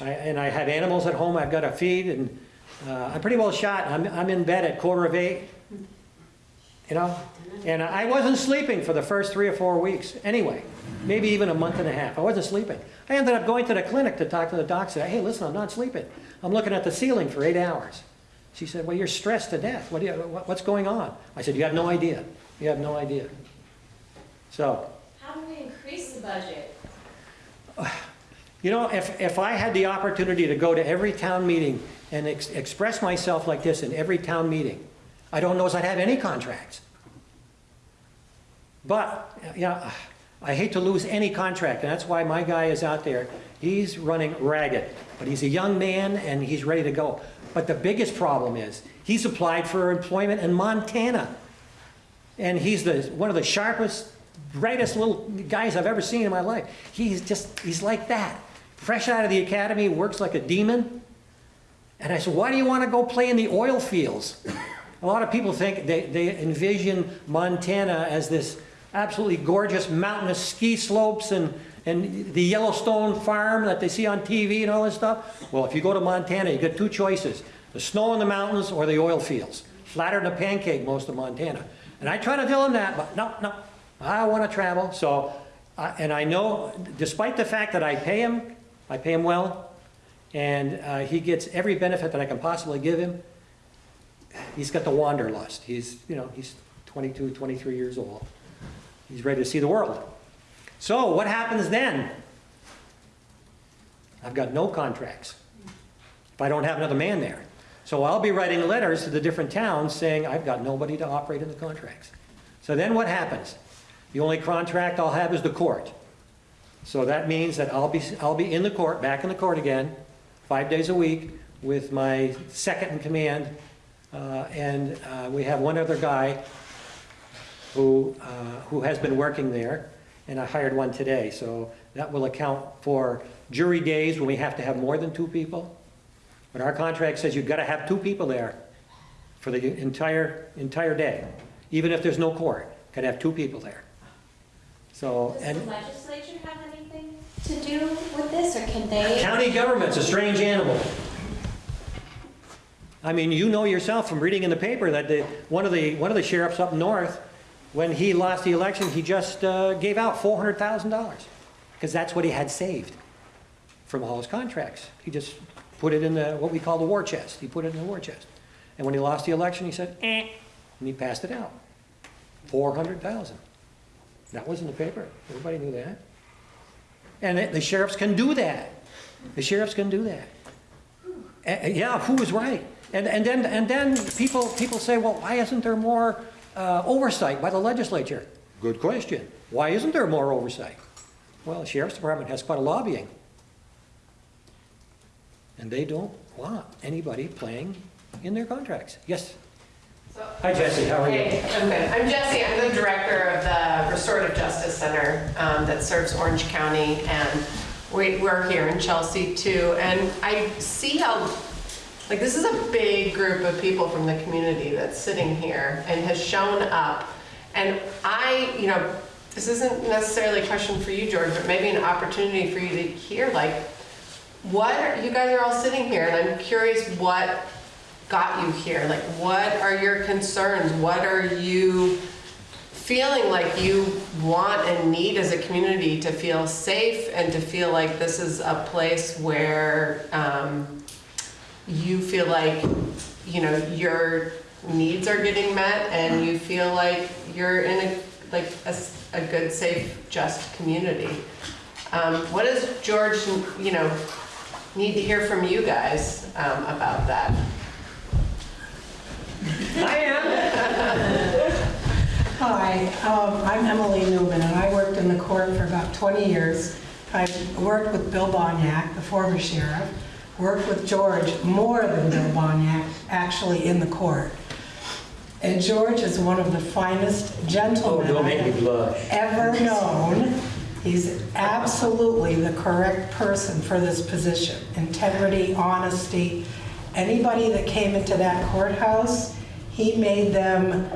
I- And I have animals at home I've got to feed, and uh, I'm pretty well shot. I'm, I'm in bed at quarter of eight, you know? And I wasn't sleeping for the first three or four weeks, anyway. Maybe even a month and a half. I wasn't sleeping. I ended up going to the clinic to talk to the doc, say, hey, listen, I'm not sleeping. I'm looking at the ceiling for eight hours. She said, well, you're stressed to death. What do you, what- what's going on? I said, you have no idea. You have no idea. So, How do we increase the budget? You know, if, if I had the opportunity to go to every town meeting and ex- express myself like this in every town meeting, I don't know as I'd have any contracts. But, yeah, I hate to lose any contract, and that's why my guy is out there. He's running ragged, but he's a young man and he's ready to go. But the biggest problem is, he's applied for employment in Montana. And he's the, one of the sharpest, brightest little guys I've ever seen in my life. He's just, he's like that. Fresh out of the academy, works like a demon. And I said, why do you want to go play in the oil fields? A lot of people think, they, they envision Montana as this absolutely gorgeous mountainous ski slopes and, and the Yellowstone farm that they see on TV and all this stuff. Well, if you go to Montana, you get two choices. The snow in the mountains or the oil fields. Flatter than a pancake, most of Montana. And I try to tell them that, but no, no, I want to travel. So, I- and I know, despite the fact that I pay him, I pay him well, and uh, he gets every benefit that I can possibly give him, he's got the wanderlust. He's, you know, he's 22, 23 years old. He's ready to see the world. So what happens then? I've got no contracts if I don't have another man there. So I'll be writing letters to the different towns saying, I've got nobody to operate in the contracts. So then what happens? The only contract I'll have is the court. So that means that I'll be, I'll be in the court, back in the court again, five days a week with my second in command. Uh, and uh, we have one other guy who, uh, who has been working there, and I hired one today. So that will account for jury days when we have to have more than two people. But our contract says you've got to have two people there for the entire, entire day, even if there's no court. Got to have two people there. So, Does and the legislature have to do with this, or can they? county government's a strange animal. I mean, you know yourself from reading in the paper that the, one of the, one of the sheriffs up north, when he lost the election, he just uh, gave out $400,000 because that's what he had saved from all his contracts. He just put it in the, what we call the war chest. He put it in the war chest. And when he lost the election, he said, eh, and he passed it out. 400,000. That was in the paper. Everybody knew that. And it- the sheriffs can do that. The sheriffs can do that. Uh, Yeah, who is right? And, and then, and then people, people say, well, why isn't there more uh, oversight by the legislature? Good question. Why isn't there more oversight? Well, the sheriff's department has quite a lobbying. And they don't want anybody playing in their contracts. Yes? Hi, Jesse, how are you? I'm good. I'm Jesse, I'm the director of the Restorative Justice Center um, that serves Orange County, and we- we're here in Chelsea too. And I see how, like, this is a big group of people from the community that's sitting here and has shown up. And I, you know, this isn't necessarily a question for you, George, but maybe an opportunity for you to hear, like, what, are- you guys are all sitting here, and I'm curious what got you here? Like, what are your concerns? What are you feeling like you want and need as a community to feel safe and to feel like this is a place where um, you feel like, you know, your needs are getting met and you feel like you're in a, like, a good, safe, just community? Um, What does George, you know, need to hear from you guys um, about that? I am. Hi, um, I'm Emily Newman, and I worked in the court for about 20 years. I worked with Bill Bohnyak, the former sheriff, worked with George more than Bill Bohnyak, actually in the court. And George is one of the finest Oh, gentlemen don't I make me have blush. ever known. He's absolutely the correct person for this position. Integrity, honesty. Anybody that came into that courthouse, he made them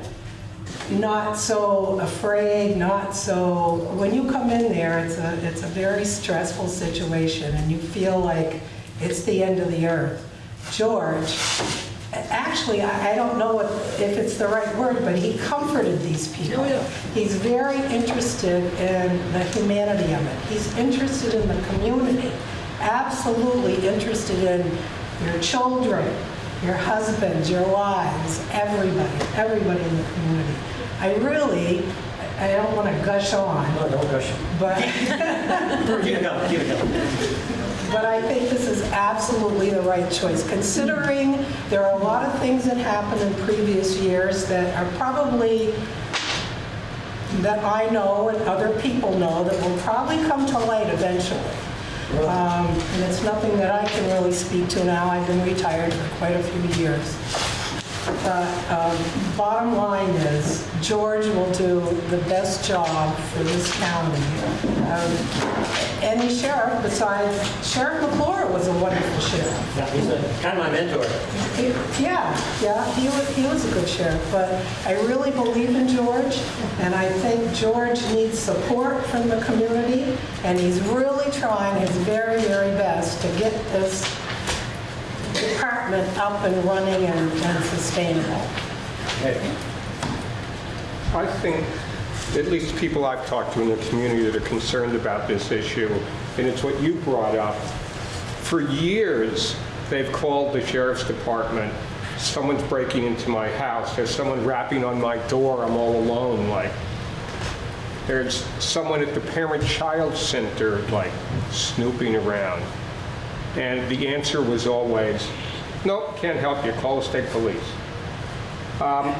not so afraid, not so, when you come in there, it's a, it's a very stressful situation and you feel like it's the end of the earth. George, actually, I I don't know if if it's the right word, but he comforted these people. Oh. He's very interested in the humanity of it. He's interested in the community, absolutely interested in your children, your husbands, your wives, everybody, everybody in the community. I really, I don't want to gush on, No, don't gush. but, Keep it it going. but I think this is absolutely the right choice, considering there are a lot of things that happened in previous years that are probably, that I know and other people know that will probably come to light eventually. Um, And it's nothing that I can really speak to now. I've been retired for quite a few years. But um, bottom line is, George will do the best job for this county. Um, Any sheriff besides, Sheriff McClure was a wonderful sheriff. Yeah, he's a- kind of my mentor. He- Yeah, yeah, he was, he was a good sheriff, but I really believe in George, and I think George needs support from the community, and he's really trying his very, very best to get this department up and running and and sustainable. I think, at least people I've talked to in the community that are concerned about this issue, and it's what you brought up, for years, they've called the sheriff's department, someone's breaking into my house, there's someone rapping on my door, I'm all alone, like, there's someone at the parent-child center, like, snooping around. And the answer was always, nope, can't help you, call the state police. Um,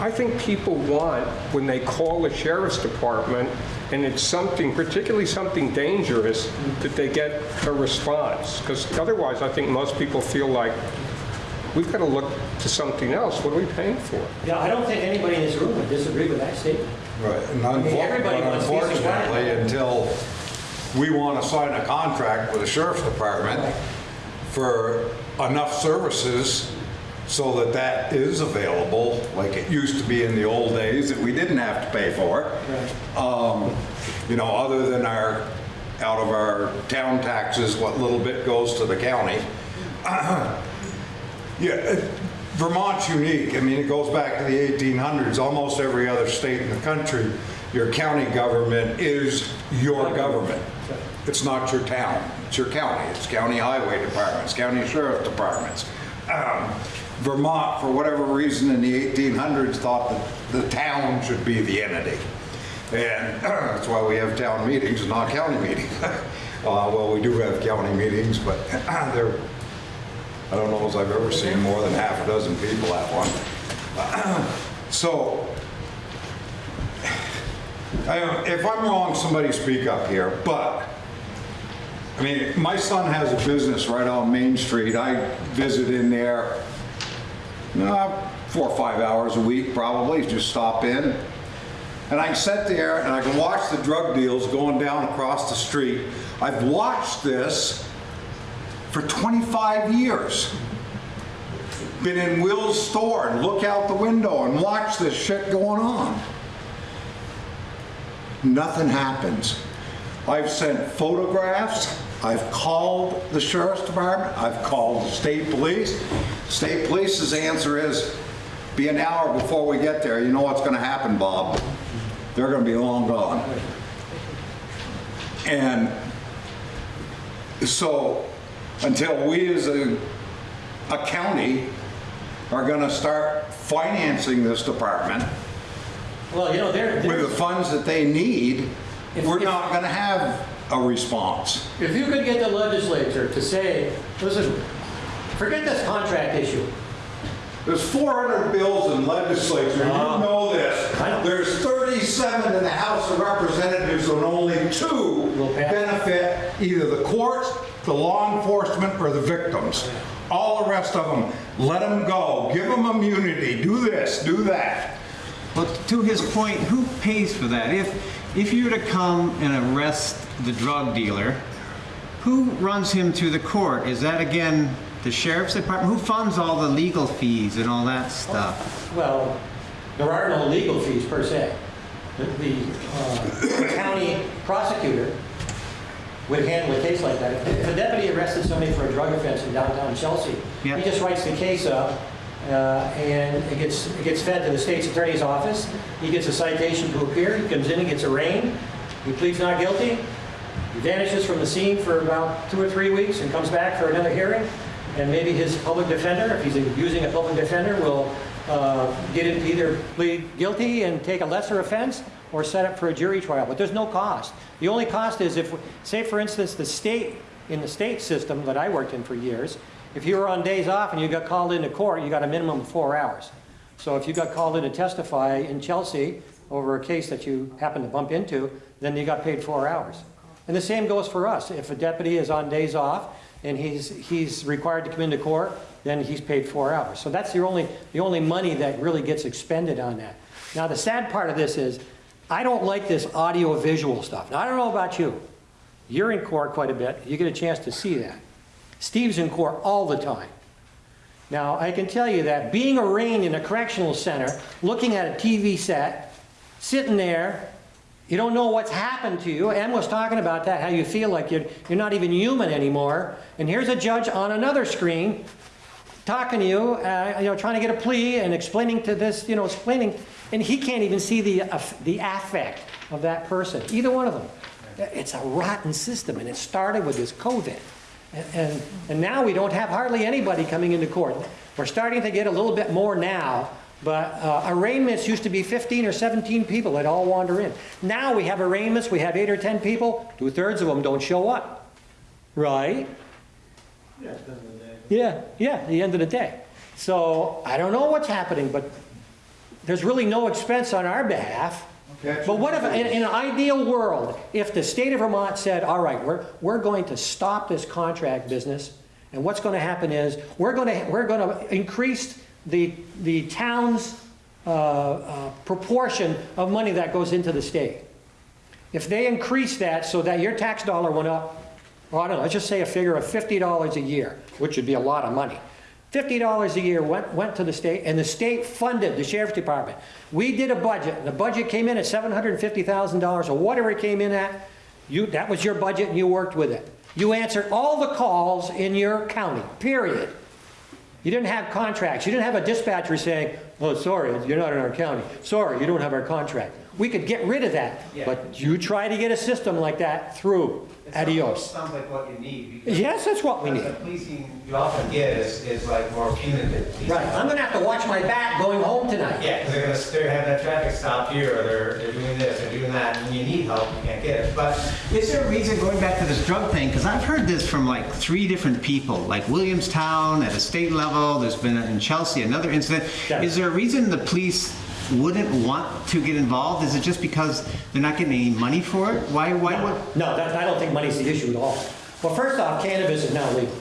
I think people want, when they call the sheriff's department, and it's something, particularly something dangerous, that they get a response. Because otherwise, I think most people feel like, we've got to look to something else. What are we paying for? Yeah, I don't think anybody in this room would disagree with that statement. Right, and I mean, everybody unfor- wants but peace and quiet. unfortunately, until we want to sign a contract with the sheriff's department for enough services so that that is available, like it used to be in the old days, that we didn't have to pay for. Um, You know, other than our, out of our town taxes, what little bit goes to the county. Yeah, Vermont's unique. I mean, it goes back to the 1800s. Almost every other state in the country, your county government is your government. It's not your town. It's your county. It's county highway departments, county sheriff departments. Um, Vermont, for whatever reason, in the 1800s, thought that the town should be the entity. And that's why we have town meetings, not county meetings. Uh, Well, we do have county meetings, but they're I don't know as I've ever seen more than half a dozen people at one. So, I- if I'm wrong, somebody speak up here, but, I mean, my son has a business right on Main Street. I visit in there, uh, four or five hours a week probably, just stop in. And I can sit there and I can watch the drug deals going down across the street. I've watched this for 25 years. Been in Will's store and look out the window and watch this shit going on. Nothing happens. I've sent photographs, I've called the sheriff's department, I've called the state police. State police's answer is, be an hour before we get there, you know what's gonna happen, Bob? They're gonna be long gone. And so, until we as a, a county are gonna start financing this department Well, you know, there, with the funds that they need, If- we're if- not gonna have a response. if you could get the legislature to say, listen, forget this contract issue. There's 400 bills in legislature, you Ah. know this. Know. There's 37 in the House of Representatives and only two Will benefit either the courts, the law enforcement, or the victims. All the rest of them, let them go, give them immunity, do this, do that. But to his point, who pays for that? If, if you were to come and arrest the drug dealer, who runs him to the court? Is that again the sheriff's department? Who funds all the legal fees and all that stuff? Well, there are no legal fees per se. The- The uh, county prosecutor would handle a case like that. If a deputy arrested somebody for a drug offense in downtown Chelsea, Yeah. he just writes the case up, uh, and it gets, it gets fed to the state's attorney's office. He gets a citation to appear, he comes in, he gets arraigned, he pleads not guilty, he vanishes from the scene for about two or three weeks and comes back for another hearing. And maybe his public defender, if he's using a public defender, will uh, get him to either plead guilty and take a lesser offense or set up for a jury trial. But there's no cost. The only cost is if, say for instance, the state, in the state system that I worked in for years, if you were on days off and you got called into court, you got a minimum of four hours. So if you got called in to testify in Chelsea over a case that you happened to bump into, then you got paid four hours. And the same goes for us. If a deputy is on days off and he's, he's required to come into court, then he's paid four hours. So that's the only, the only money that really gets expended on that. Now, the sad part of this is, I don't like this audio-visual stuff. Now, I don't know about you. You're in court quite a bit. You get a chance to see that. Steve's in court all the time. Now, I can tell you that being arraigned in a correctional center, looking at a TV set, sitting there, you don't know what's happened to you. Em was talking about that, how you feel like you're, you're not even human anymore. And here's a judge on another screen talking to you, uh, you know, trying to get a plea and explaining to this, you know, explaining, and he can't even see the, aff- the affect of that person, either one of them. It's a rotten system, and it started with this COVID. And- And, now we don't have hardly anybody coming into court. We're starting to get a little bit more now, but uh, arraignments used to be 15 or 17 people that all wander in. Now we have arraignments, we have eight or 10 people, two-thirds of them don't show up. Right? Yeah, yeah, at the end of the day. So I don't know what's happening, but there's really no expense on our behalf. But what if, in, in an ideal world, if the state of Vermont said, all right, we're, we're going to stop this contract business, and what's going to happen is, we're going to, we're going to increase the, the town's uh, uh, proportion of money that goes into the state. If they increase that so that your tax dollar went up, well, I don't know, let's just say a figure of $50 a year, which would be a lot of money. $50 a year went, went to the state, and the state funded the sheriff's department. We did a budget, the budget came in at $750,000, or whatever it came in at. You, that was your budget, and you worked with it. You answered all the calls in your county, period. You didn't have contracts. You didn't have a dispatcher saying, oh, sorry, you're not in our county. Sorry, you don't have our contract. We could get rid of that, Yeah. but you try to get a system like that through. It Adios. Sounds like what you need. Yes, that's what we The need. policing you often get is, is like more punitive. policing. Right, I'm gonna have to watch my back going home tonight. Yeah, because they're gonna, they're having that traffic stop here, or they're, they're doing this, they're doing that, and when you need help, you can't get it. But is there a reason, going back to this drug thing, because I've heard this from like three different people, like Williamstown at a state level, there's been in Chelsea another incident. Yeah. Is there a reason the police wouldn't want to get involved? Is it just because they're not getting any money for it? Why, why would? No, that, I don't think money's the issue at all. Well, first off, cannabis is now legal.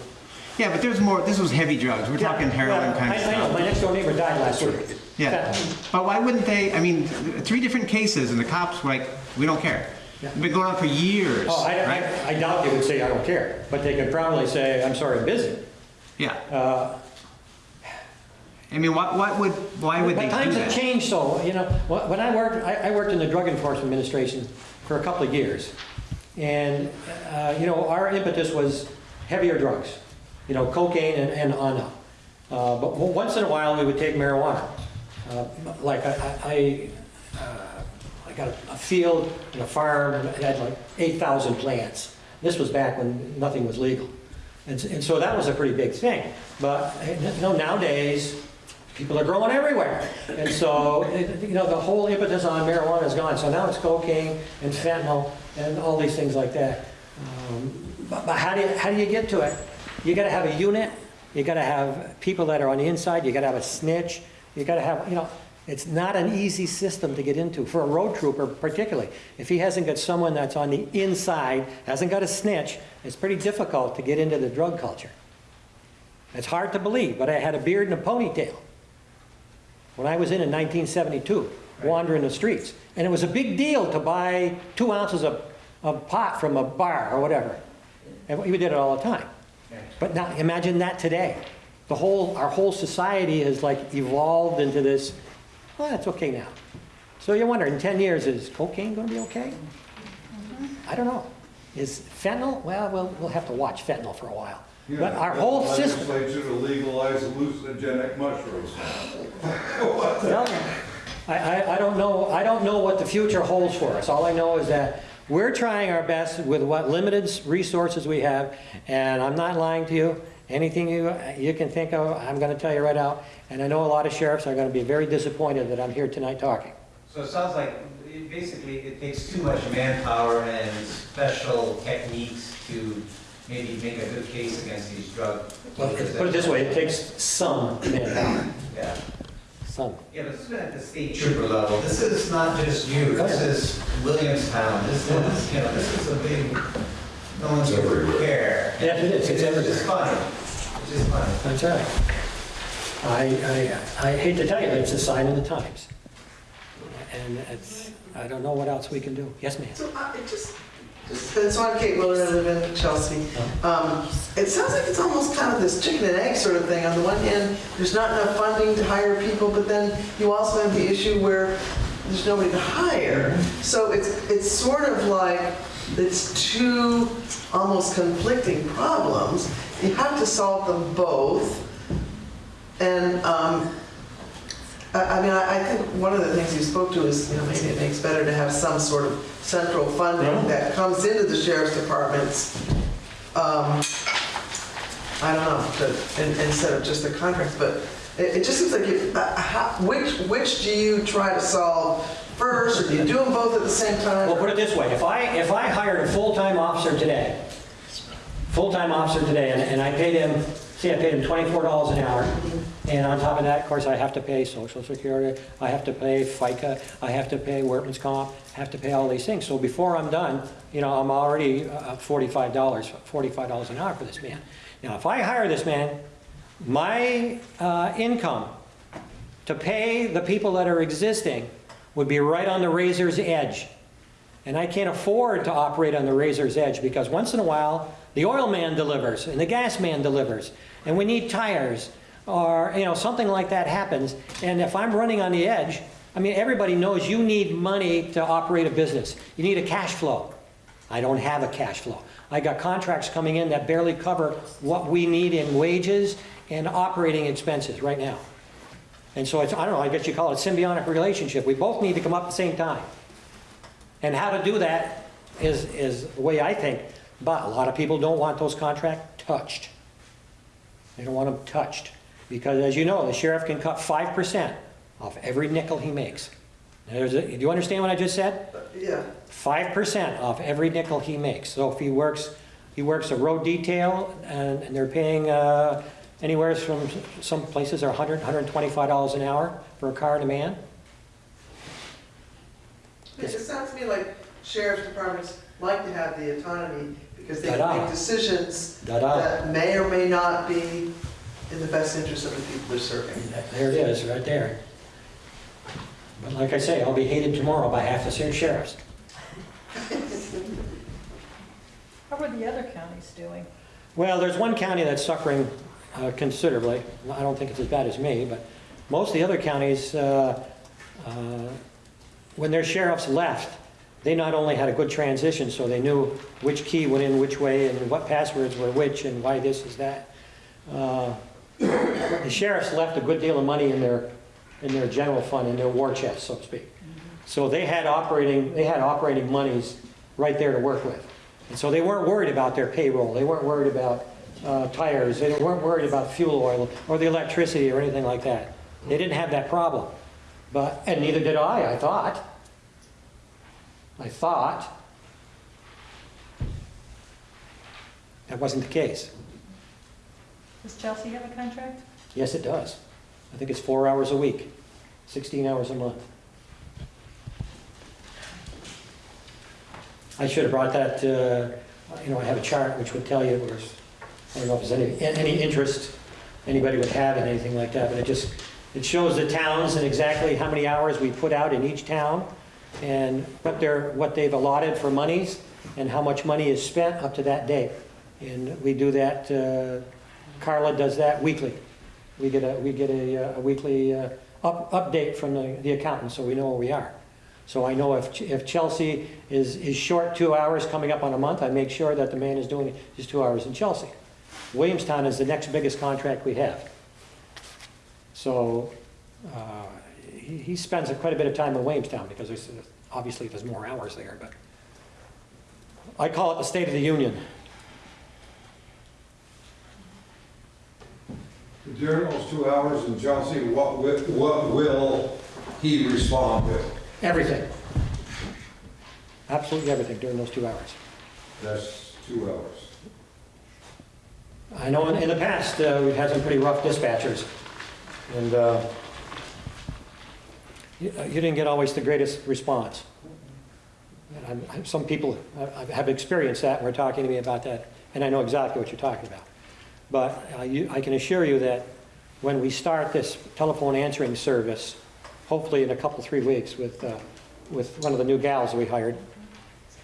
Yeah, but there's more, this was heavy drugs, we're talking heroin Well, kind of stuff. I know, my next door neighbor died last week. Yeah, but why wouldn't they, I mean, three different cases and the cops were like, we don't care. Yeah. It's been going on for years, Oh, I, right? I, I doubt they would say, I don't care, but they could probably say, I'm sorry, I'm busy. Yeah, Uh, I mean, what, what would, why would they But do times have that? changed, so, you know, when I worked, I, I worked in the Drug Enforcement Administration for a couple of years. And, uh, you know, our impetus was heavier drugs, you know, cocaine and, and on up. Uh, but once in a while, we would take marijuana. Uh, Like, I, I, I, uh, I got a a field and a farm that had like 8,000 plants. This was back when nothing was legal. And, and so that was a pretty big thing. But, you know, nowadays, people are growing everywhere. And so, you know, the whole impetus on marijuana is gone. So now it's cocaine and fentanyl and all these things like that. Um, But, but how do you, how do you get to it? You gotta have a unit, you gotta have people that are on the inside, you gotta have a snitch, you gotta have, you know, it's not an easy system to get into, for a road trooper particularly. If he hasn't got someone that's on the inside, hasn't got a snitch, it's pretty difficult to get into the drug culture. It's hard to believe, but I had a beard and a ponytail when I was in in 1972, wandering the streets. And it was a big deal to buy two ounces of, of pot from a bar or whatever. And we did it all the time. But now, imagine that today. The whole, our whole society has like evolved into this, well, that's okay now. So you wonder, in 10 years, is cocaine going to be okay? Mm-hmm. I don't know. Is fentanyl? Well, we'll, we'll have to watch fentanyl for a while. But our whole system. Legislature to legalize hallucinogenic mushrooms. Well, I, I, I don't know, I don't know what the future holds for us. All I know is that we're trying our best with what limited resources we have, and I'm not lying to you. Anything you, you can think of, I'm gonna tell you right out. And I know a lot of sheriffs are gonna be very disappointed that I'm here tonight talking. So it sounds like, it- basically, it takes too much manpower and special techniques to maybe make a good case against these drug. Well, dealers. Put it this way, it takes some manpower, Yeah. some. Yeah, but this has at the state trooper level. This is not just you, this is Williamstown, this is, you know, this is a big, no one's ever care. Yeah, it is. It's It's everywhere. just funny, it's just funny. That's right. I, I, I hate to tell you, but it's a sign of the times. And it's, I don't know what else we can do. Yes, ma'am? So uh, just, it's on Kate Willard, I live in Chelsea. Um, It sounds like it's almost kind of this chicken and egg sort of thing. On the one hand, there's not enough funding to hire people, but then you also have the issue where there's nobody to hire. So it's, it's sort of like, it's two almost conflicting problems. You have to solve them both. And, um, I, I mean, I, I think one of the things you spoke to is, you know, maybe it makes better to have some sort of central funding that comes into the sheriff's departments. Um, I don't know, but, in- instead of just the contracts, but it, it just seems like, you- uh, how, which, which do you try to solve first, or do you do them both at the same time? Well, put it this way, if I, if I hired a full-time officer today, full-time officer today, and, and I paid him, say I paid him twenty-four dollars an hour, and on top of that, of course, I have to pay social security, I have to pay FICA, I have to pay workman's comp, I have to pay all these things, so before I'm done, you know, I'm already uh, forty-five dollars, forty-five dollars an hour for this man. Now, if I hire this man, my, uh, income to pay the people that are existing would be right on the razor's edge. And I can't afford to operate on the razor's edge because once in a while, the oil man delivers and the gas man delivers and we need tires or, you know, something like that happens. And if I'm running on the edge, I mean, everybody knows you need money to operate a business. You need a cash flow. I don't have a cash flow. I got contracts coming in that barely cover what we need in wages and operating expenses right now. And so it's, I don't know, I guess you call it a symbiotic relationship. We both need to come up at the same time. And how to do that is, is the way I think. But a lot of people don't want those contracts touched. They don't want them touched. Because as you know, the sheriff can cut 5% off every nickel he makes. A, do you understand what I just said? Yeah, 5% off every nickel he makes. So if he works, he works a road detail and, and they're paying uh, anywhere from, some places are 100, 125 dollars an hour for a car and a man. it just sounds to me like sheriff's departments like to have the autonomy because they can make decisions that may or may not be in the best interest of the people they're serving. There it is, right there. But like I say, I'll be hated tomorrow by half the same sheriffs. How are the other counties doing? Well, there's one county that's suffering uh, considerably. I don't think it's as bad as me, but most of the other counties, uh, uh, when their sheriffs left, they not only had a good transition, so they knew which key went in which way and what passwords were which and why this is that. The sheriffs left a good deal of money in their, in their general fund, in their war chest, so to speak. So they had operating, they had operating monies right there to work with. And so they weren't worried about their payroll, they weren't worried about uh, tires, they weren't worried about fuel oil or the electricity or anything like that. They didn't have that problem. But, and neither did I, I thought. I thought. That wasn't the case. Does Chelsea have a contract? Yes, it does. I think it's four hours a week, 16 hours a month. I should have brought that, uh, you know, I have a chart which would tell you, where's, I don't know if there's any, any interest anybody would have in anything like that, but it just, it shows the towns and exactly how many hours we put out in each town and what they're, what they've allotted for monies and how much money is spent up to that date. And we do that, uh, Carla does that weekly. We get a, we get a, uh, a weekly uh, up, update from the, the accountant, so we know where we are. So I know if, if Chelsea is, is short two hours coming up on a month, I make sure that the man is doing his two hours in Chelsea. Williamstown is the next biggest contract we have. So, uh, he, he spends quite a bit of time in Williamstown because there's, obviously there's more hours there, but I call it the State of the Union. During those two hours in Chelsea, what, wi- what will he respond with? Everything. Absolutely everything during those two hours. That's two hours. I know in, in the past, uh, we've had some pretty rough dispatchers, and, uh, you, uh, you didn't get always the greatest response. And I'm- I'm- Some people uh, have experienced that, and were talking to me about that, and I know exactly what you're talking about. But uh, you, I can assure you that when we start this telephone answering service, hopefully in a couple, three weeks with, uh, with one of the new gals we hired,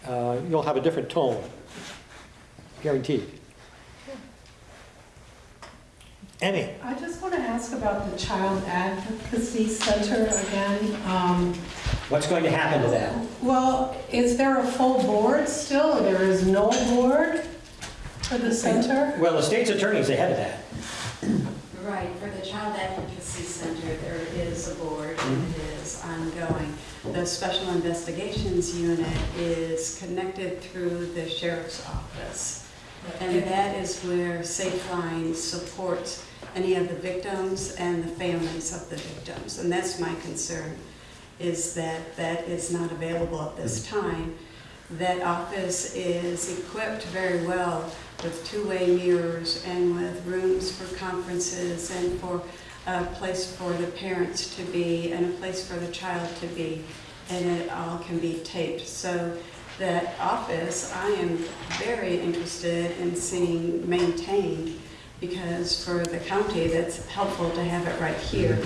uh, you'll have a different tone, guaranteed. Emmy? I just want to ask about the Child Advocacy Center again. Um, What's going to happen to that? Well, is there a full board still, or there is no board for the center? Well, the state's attorney's the head of that. Right, for the Child Advocacy Center, there is a board and mm-hmm. it is ongoing. The Special Investigations Unit is connected through the Sheriff's Office. And that is where Safeline supports any of the victims and the families of the victims. And that's my concern, is that that is not available at this mm-hmm. time. That office is equipped very well with two-way mirrors and with rooms for conferences and for a place for the parents to be and a place for the child to be. And it all can be taped. So that office, I am very interested in seeing maintained because for the county, that's helpful to have it right here.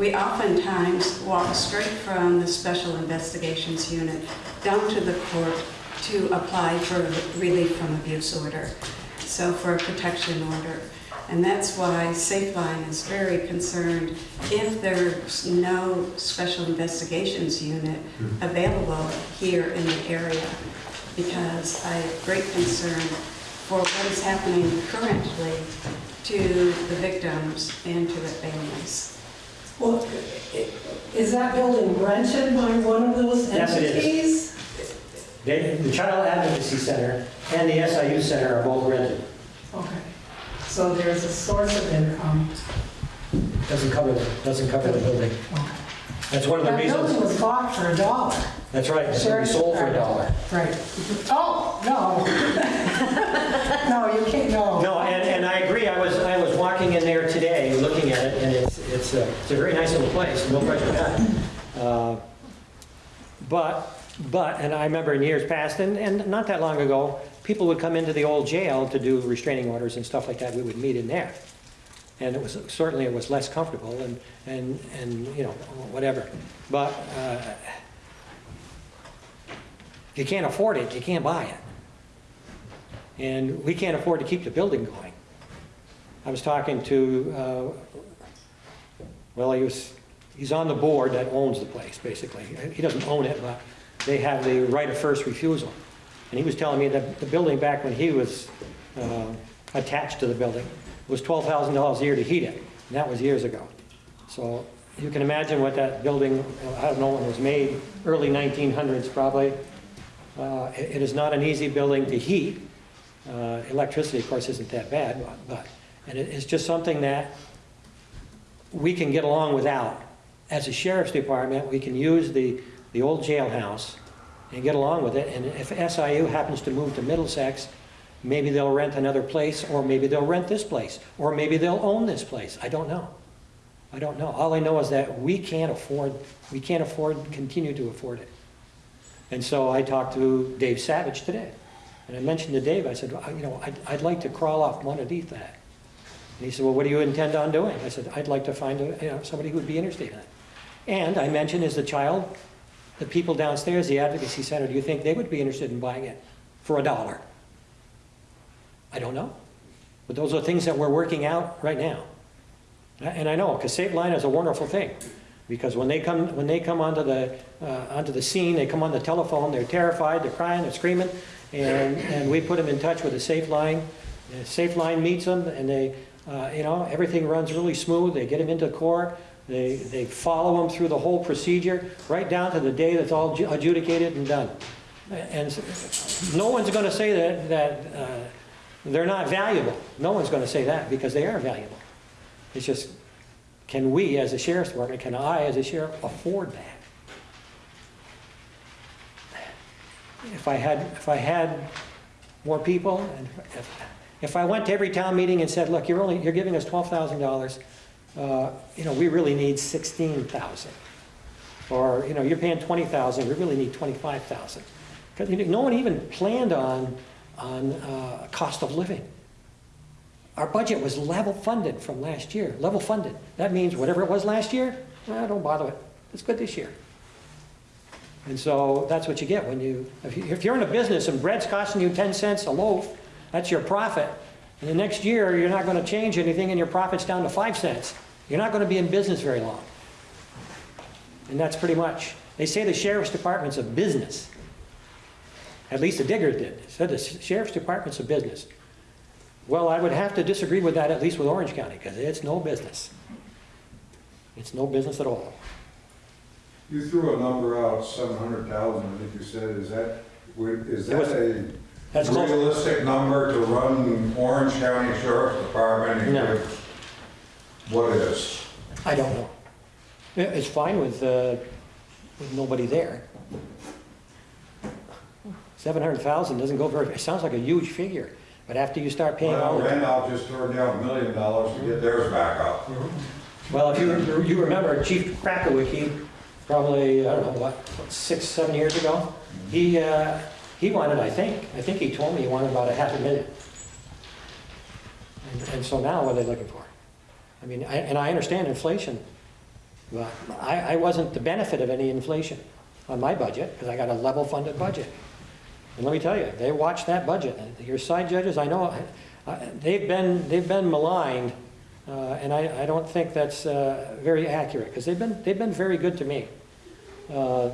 We oftentimes walk straight from the Special Investigations Unit down to the court to apply for relief from abuse order, so for a protection order. And that's why Safeline is very concerned if there's no Special Investigations Unit available here in the area, because I have great concern for what is happening currently to the victims and to the families. Well, is that building rented by one of those Yes, it is. entities? They- The Child Advocacy Center and the SIU Center are both rented. Okay, so there's a source of income. Doesn't cover, the doesn't cover the building. That's one of the That building reasons, was bought for a dollar. that's right, it's gonna be sold for a dollar. Right. Oh, no. No, you can't, no. No, and, and I agree, I was, I was walking in there today, looking at it, and it's, it's a, very nice little place, no question about it. Uh, But, but, and I remember in years past, and, and not that long ago, people would come into the old jail to do restraining orders and stuff like that, we would meet in there. And it was, certainly it was less comfortable and, and, and, you know, whatever. But, uh, you can't afford it, you can't buy it. And we can't afford to keep the building going. I was talking to, uh, well, he was, he's on the board that owns the place, basically. He doesn't own it, but they have the right of first refusal. And he was telling me that the building back when he was uh, attached to the building was $12,000 a year to heat it, and that was years ago. So you can imagine what that building, I don't know when it was made, early 1900s probably. Uh, It is not an easy building to heat. Uh, Electricity, of course, isn't that bad, but- but, and it- it's just something that we can get along without. As a sheriff's department, we can use the, the old jailhouse and get along with it. And if SIU happens to move to Middlesex, maybe they'll rent another place, or maybe they'll rent this place, or maybe they'll own this place. I don't know. I don't know. All I know is that we can't afford, we can't afford, continue to afford it. And so I talked to Dave Savage today. And I mentioned to Dave, I said, "Well, you know, I'd, I'd like to crawl off one underneath that. And he said, well, what do you intend on doing? I said, I'd like to find, a- you know, somebody who would be interested in it. And I mentioned, as a child, the people downstairs, the advocacy center, do you think they would be interested in buying it for a dollar? I don't know. But those are things that we're working out right now. And I know, because Safeline is a wonderful thing. Because when they come, when they come onto the, uh, onto the scene, they come on the telephone, they're terrified, they're crying, they're screaming, and, and we put them in touch with a Safe Line. Safe Line meets them, and they, uh, you know, everything runs really smooth, they get them into court, they, they follow them through the whole procedure, right down to the day that's all adjudicated and done. And no one's gonna say that, that uh, they're not valuable. No one's gonna say that, because they are valuable. It's just, can we, as a sheriff's department, can I, as a sheriff, afford that? If I had, if I had more people, and if, if I went to every town meeting and said, look, you're only, you're giving us twelve thousand dollars, uh, you know, we really need sixteen thousand. Or, you know, you're paying twenty thousand, we really need twenty-five thousand. Because no one even planned on, on, uh, cost of living. our budget was level funded from last year, level funded. That means whatever it was last year, eh, don't bother it. It's good this year. And so that's what you get when you, if you- if you're in a business and bread's costing you 10 cents a loaf, that's your profit. And the next year, you're not going to change anything and your profit's down to 5 cents. You're not going to be in business very long. And that's pretty much, they say the sheriff's department's a business. At least the digger did. Said the sheriff's department's a business. Well, I would have to disagree with that, at least with Orange County, because it's no business. It's no business at all. You threw a number out, seven hundred thousand, I think you said, is that, was- that a That's close. realistic number to run Orange County Sheriff's Department? and No. give- What is? I don't know. It's fine with, uh, with nobody there. 700,000 doesn't go very, it sounds like a huge figure, but after you start paying all Well, the... Randolph just turned down a million dollars to get theirs back up. Well, if you, you remember Chief Krakowicki, probably, I don't know, what, six, seven years ago? He, uh, he wanted, I think, I think he told me he wanted about a half a million. And- And so now what are they looking for? I mean, I- and I understand inflation, but I, I wasn't the benefit of any inflation on my budget, because I got a level funded budget. And let me tell you, they watch that budget, your side judges, I know, they've been, they've been maligned, uh, and I, I don't think that's uh, very accurate, because they've been, they've been very good to me. Uh,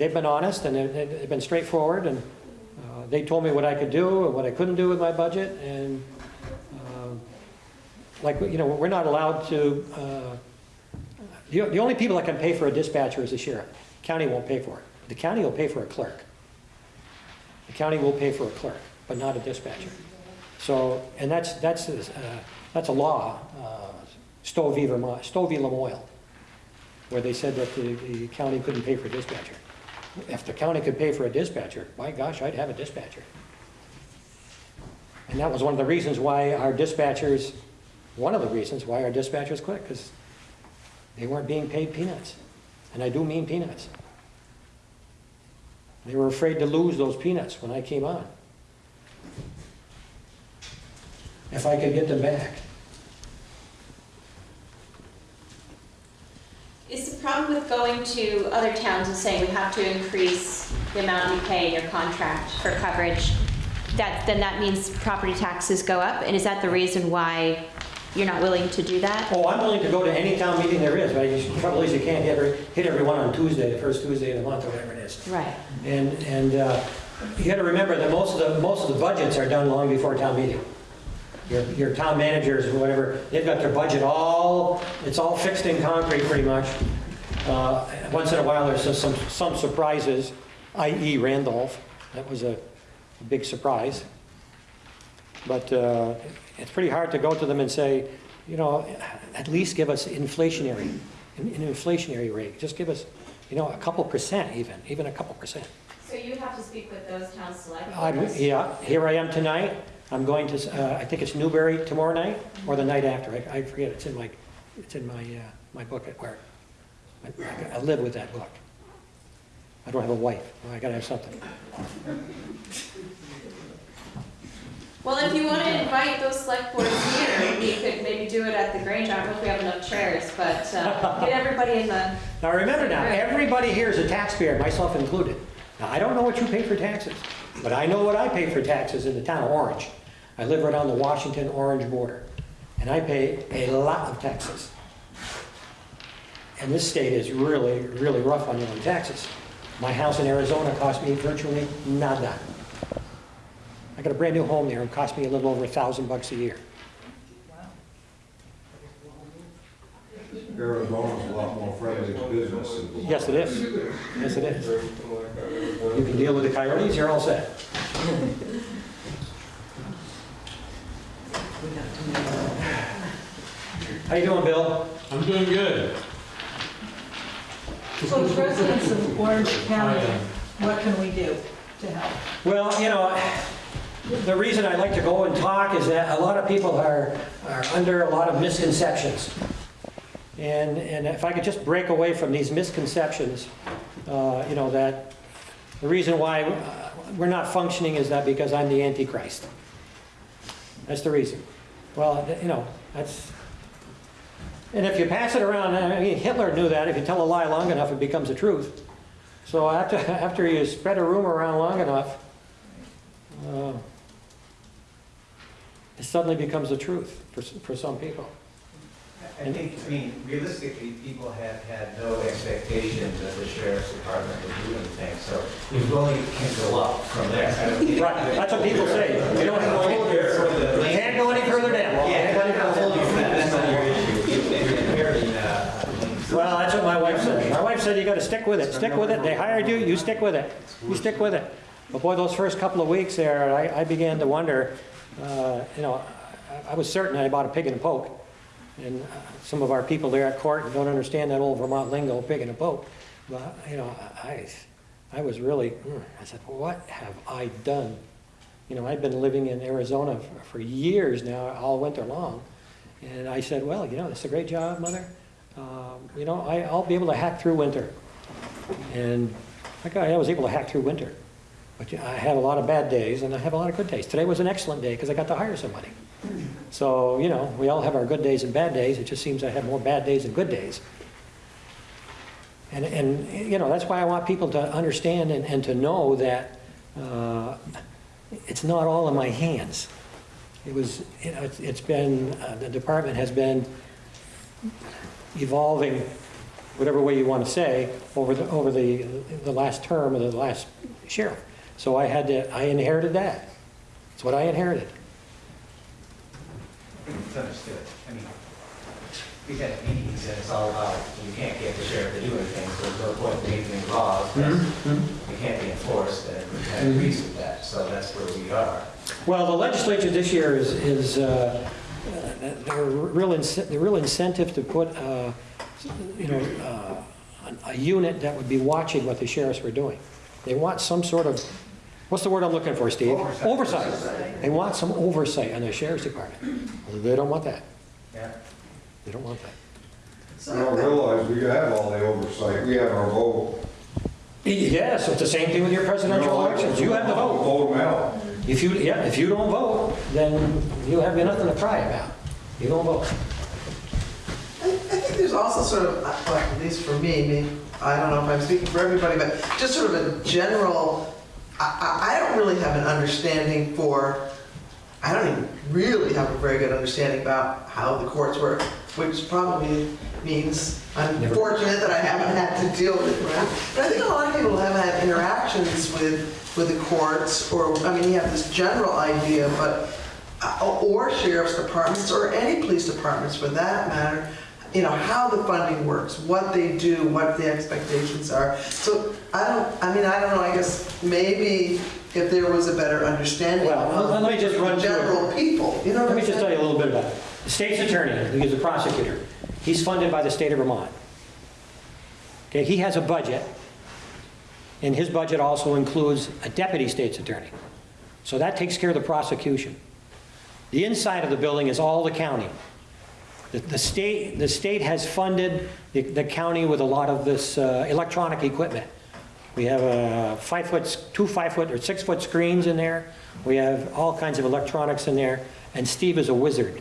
They've been honest, and they've- been straightforward, and uh, they told me what I could do and what I couldn't do with my budget, and um, like, you know, we're not allowed to, uh, the the only people that can pay for a dispatcher is the sheriff. the County won't pay for it. The county will pay for a clerk. The county will pay for a clerk, but not a dispatcher. So, and that's, that's, uh, that's a law, uh, Stowe. Vermont, Stowe v. Lamoille, where they said that the, the county couldn't pay for a dispatcher. If the county could pay for a dispatcher, my gosh, I'd have a dispatcher. And that was one of the reasons why our dispatchers, one of the reasons why our dispatchers quit, because they weren't being paid peanuts. And I do mean peanuts. They were afraid to lose those peanuts when I came on. If I could get them back. Is the problem with going to other towns and saying we have to increase the amount you pay in your contract for coverage, that, then that means property taxes go up? And is that the reason why you're not willing to do that? Oh, I'm willing to go to any town meeting there is, but the trouble is you can't hit every, hit everyone on Tuesday, the first Tuesday of the month, or whatever it is. Right. And, and uh, you gotta remember that most of the, most of the budgets are done long before town meeting. Your, your town managers or whatever, they've got their budget all, it's all fixed in concrete pretty much. Uh, Once in a while, there's some, some surprises, i.e. Randolph, that was a a big surprise. But uh, it's pretty hard to go to them and say, you know, at least give us inflationary, an an inflationary rate. Just give us, you know, a couple percent even, even a couple percent. So you have to speak with those town select I'm, yeah, here I am tonight. I'm going to, uh, I think it's Newbury tomorrow night or the night after. I I forget, it's in my, it's in my, uh, my book at work. I- I live with that book. I don't have a wife. I gotta have something. Well, if you want to invite those select boards here, we could maybe do it at the Grange. I don't know if we have enough chairs, but uh, get everybody in the, Now, remember now, everybody here is a taxpayer, myself included. Now, I don't know what you pay for taxes, but I know what I pay for taxes in the town of Orange. I live right on the Washington-Orange border, and I pay a lot of taxes. And this state is really, really rough on you on taxes. My house in Arizona cost me virtually nada. I got a brand-new home there, it cost me a little over a thousand bucks a year. Arizona's a lot more friendly to business. Yes, it is. Yes, it is. You can deal with the coyotes, you're all set. How you doing, Bill? I'm doing good. So as residents of Orange County, what can we do to help? Well, you know, the reason I like to go and talk is that a lot of people are, are under a lot of misconceptions. And, and if I could just break away from these misconceptions, uh, you know, that the reason why uh, we're not functioning is that because I'm the Antichrist. That's the reason. Well, you know, that's, and if you pass it around, I mean, Hitler knew that, if you tell a lie long enough, it becomes a truth. So after, after you spread a rumor around long enough, uh, it suddenly becomes a truth for, for some people. I think, I mean, realistically, people have had no expectations that the sheriff's department would do anything, so it only can go up from there. Right, that's what people say. You don't have to hold your- For the- You can't go any further down. Yeah, but I'm holding for that, that's not your issue. You've been inheriting, uh, things. Well, that's what my wife said. My wife said you gotta stick with it, stick with it. They hired you, you stick with it. You stick with it. But boy, those first couple of weeks there, I, I began to wonder, uh, you know, I, I was certain I bought a pig in a poke. And uh, some of our people there at court don't understand that old Vermont lingo, pig in a poke. But, you know, I, I was really, mm, I said, what have I done? You know, I've been living in Arizona for, for years now, all winter long. And I said, well, you know, it's a great job, Mother. Um, You know, I, I'll be able to hack through winter. And I was able to hack through winter. But I had a lot of bad days and I have a lot of good days. Today was an excellent day because I got to hire somebody. So, you know, we all have our good days and bad days. It just seems I have more bad days than good days. And, and, you know, that's why I want people to understand and, and to know that uh, it's not all in my hands. It was, you know, it's, it's been, uh, the department has been evolving, whatever way you want to say, over the, over the, the last term of the last sheriff. So I had to, I inherited that. It's what I inherited. It's understood. I mean, we've had meetings and it's all about, you can't get the sheriff to do anything, so there's no point in making laws that they can't be enforced, and of agrees with that, so that's where we are. Well, the legislature this year is, is, uh, uh, they're real, they're real incentive to put, uh, you know, uh, a a unit that would be watching what the sheriffs were doing. They want some sort of, what's the word I'm looking for, Steve? Oversight. They want some oversight on the sheriff's department. They don't want that. Yeah. They don't want that. So You don't realize we have all the oversight, we have our vote. Yes, it's the same thing with your presidential elections. You have the vote. Vote them out. If you, yeah, if you don't vote, then you have nothing to cry about. You don't vote. I I think there's also sort of, well, at least for me, me, I don't know if I'm speaking for everybody, but just sort of a general, I, I I don't really have an understanding for, I don't even really have a very good understanding about how the courts work, which probably means I'm Never. fortunate that I haven't had to deal with it. But I think a lot of people have had interactions with, with the courts, or, I mean, you have this general idea, but, uh, or sheriff's departments, or any police departments for that matter, you know, how the funding works, what they do, what the expectations are. So I don't, I mean, I don't know, I guess maybe if there was a better understanding Well, of let me just run the through it. general people, you know what Let I'm me just tell you a little bit about it. The state's attorney, who is a prosecutor, he's funded by the state of Vermont. Okay, he has a budget, and his budget also includes a deputy state's attorney. So that takes care of the prosecution. The inside of the building is all the county. The, the state, the state has funded the, the county with a lot of this uh, electronic equipment. We have a five foot, two five foot or six foot screens in there. We have all kinds of electronics in there, and Steve is a wizard.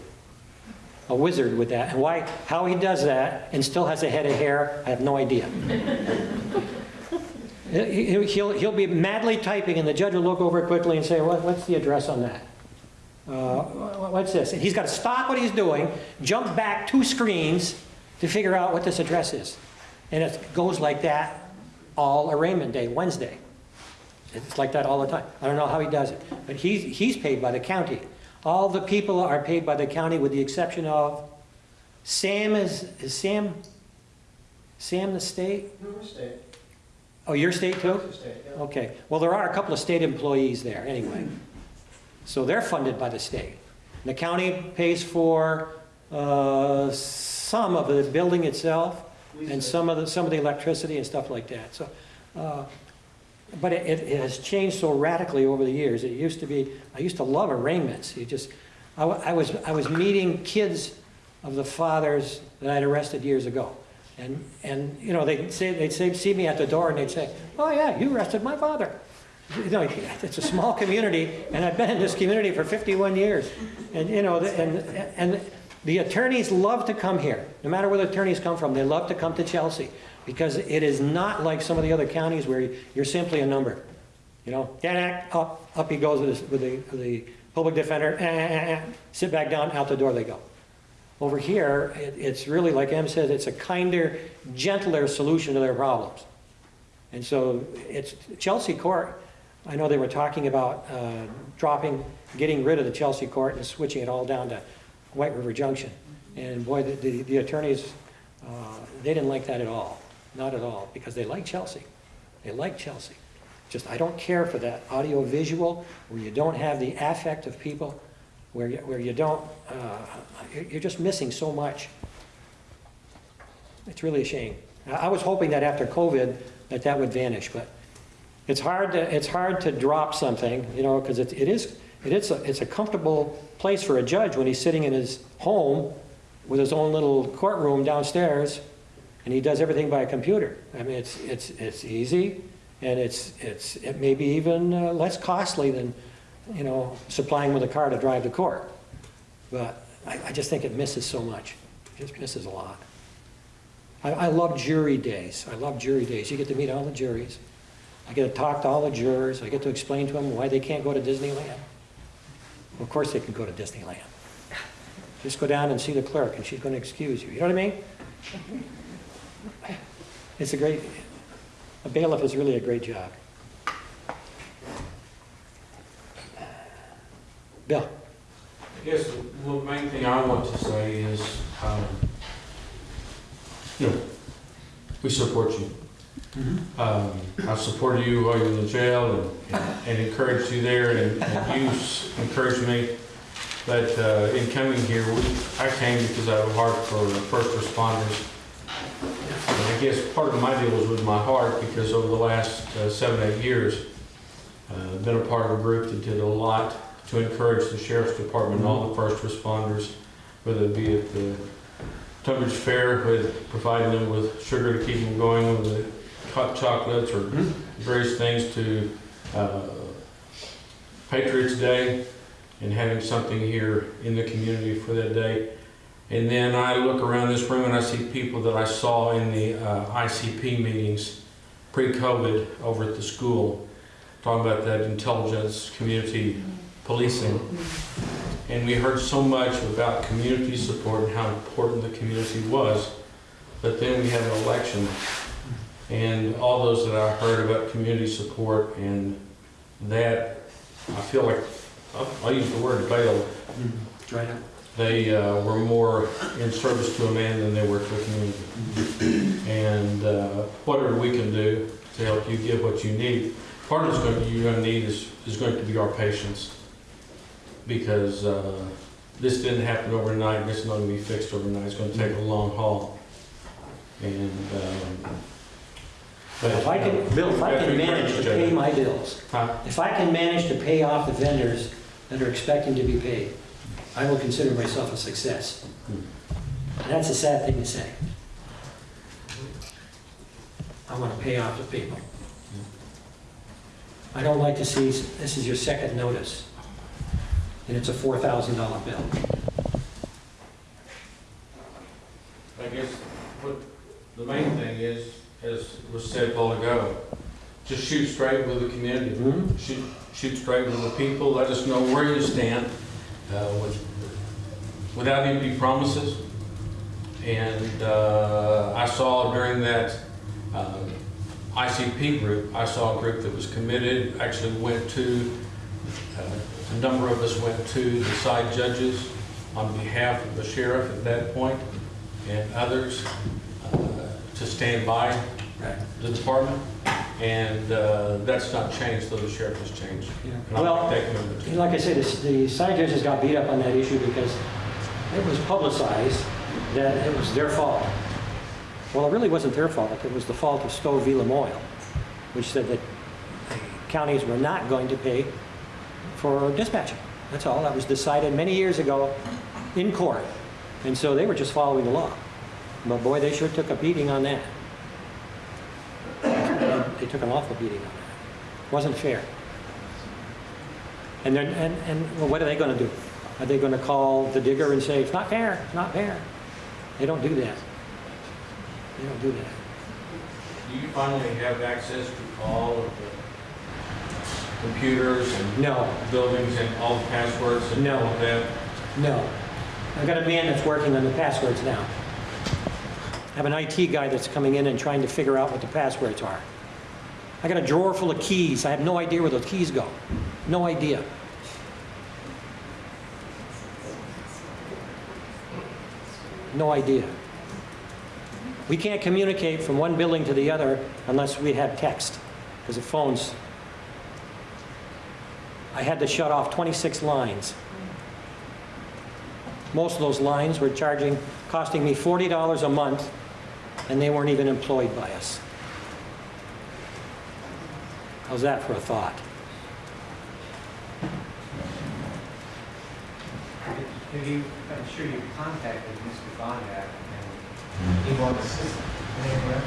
A wizard with that. And why, how he does that and still has a head of hair, I have no idea. He- He'll, he'll be madly typing, and the judge will look over quickly and say, what, what's the address on that? Uh, what's this? And he's got to stop what he's doing, jump back two screens to figure out what this address is. And it goes like that all arraignment day, Wednesday. It's like that all the time. I don't know how he does it, but he's, he's paid by the county. All the people are paid by the county with the exception of, Sam is, is Sam, Sam the state? Oh, your state too? Okay, well, there are a couple of state employees there anyway. So they're funded by the state. The county pays for uh, some of the building itself and some of the, some of the electricity and stuff like that. So, uh, but it, it has changed so radically over the years. It used to be, I used to love arraignments. You just, I, I was, I was meeting kids of the fathers that I'd arrested years ago. And, and, you know, they'd say, they'd say, see me at the door and they'd say, oh yeah, you arrested my father. You know, it's a small community, and I've been in this community for 51 years. And, you know, and, and the attorneys love to come here. No matter where the attorneys come from, they love to come to Chelsea. Because it is not like some of the other counties where you're simply a number. You know, da up, up he goes with the, with the, with the public defender, eh, eh, eh, sit back down, out the door they go. Over here, it, it's really, like Em said, it's a kinder, gentler solution to their problems. And so it's, Chelsea Court, I know they were talking about uh, dropping, getting rid of the Chelsea Court and switching it all down to White River Junction. And boy, the- the, the attorneys, uh, they didn't like that at all, not at all, because they like Chelsea. They like Chelsea. Just, I don't care for that audio visual where you don't have the affect of people, where you, where you don't, uh, you're just missing so much. It's really a shame. I was hoping that after COVID, that that would vanish, but it's hard to, it's hard to drop something, you know, because it it is, it is, a- it's a comfortable place for a judge when he's sitting in his home with his own little courtroom downstairs, and he does everything by a computer. I mean, it's, it's, it's easy, and it's, it's, it may be even uh, less costly than, you know, supplying with a car to drive to court. But I, I just think it misses so much. It just misses a lot. I, I love jury days. I love jury days. You get to meet all the juries. I get to talk to all the jurors. I get to explain to them why they can't go to Disneyland. Of course they can go to Disneyland. Just go down and see the clerk and she's going to excuse you. You know what I mean? It's a great, a bailiff is really a great job. Bill? I guess the main thing I want to say is, um, you know, we support you. Um, I supported you while you were in the jail and, and encouraged you there, and, and you encouraged me. But uh, in coming here, we, I came because I have a heart for first responders. And I guess part of my deal was with my heart because over the last uh, seven, eight years, uh, been a part of a group that did a lot to encourage the sheriff's department and all the first responders, whether it be at the Tunbridge Fair with providing them with sugar to keep them going, with the hot chocolates or various things to uh, Patriots Day and having something here in the community for that day. And then I look around this room and I see people that I saw in the uh, ICP meetings pre-COVID over at the school, talking about that intelligence, community policing. And we heard so much about community support and how important the community was. But then we had an election, and all those that I heard about community support and that, I feel like, I'll- use the word bail, Try it. they uh, were more in service to a man than they were to a community. And uh, whatever we can do to help you get what you need, part of what you're going to need is, is going to be our patience. Because uh, this didn't happen overnight, this is not going to be fixed overnight, it's going to take a long haul. And, um, but. If I can, Bill, if I can manage to pay my bills, Huh? if I can manage to pay off the vendors that are expecting to be paid, I will consider myself a success. And that's a sad thing to say. I want to pay off the people. I don't like to see, this is your second notice, and it's a $4,000 bill. I guess what the main thing is, as was said a while ago, just shoot straight with the community. Mhm. Shoot, shoot straight with the people, let us know where you stand, uh, with, without empty promises. And, uh, I saw during that, uh, ICP group, I saw a group that was committed, actually went to, uh, a number of us went to the side judges on behalf of the sheriff at that point and others to stand by the department. And uh, that's not changed, though the sheriff has changed. And I Well, like that commitment too. Like I said, the the side judges got beat up on that issue because it was publicized that it was their fault. Well, it really wasn't their fault, it was the fault of Stowe v. Lamoille, which said that counties were not going to pay for dispatching. That's all, that was decided many years ago in court. And so they were just following the law. But boy, they sure took a beating on that. They took an awful beating on that. Wasn't fair. And then, and, and well, what are they gonna do? Are they gonna call the digger and say, it's not fair, it's not fair? They don't do that. They don't do that. Do you finally have access to all of the computers and No, buildings and all the passwords and No. all of that? no. I've got a man that's working on the passwords now. I have an IT guy that's coming in and trying to figure out what the passwords are. I got a drawer full of keys. I have no idea where those keys go. No idea. No idea. We can't communicate from one building to the other unless we have text, because the phones. I had to shut off 26 lines. Most of those lines were charging, costing me $40 a month, and they weren't even employed by us. How's that for a thought? Have you, I'm sure you contacted Mr. Bohnyak and he wants assistance. Anywhere?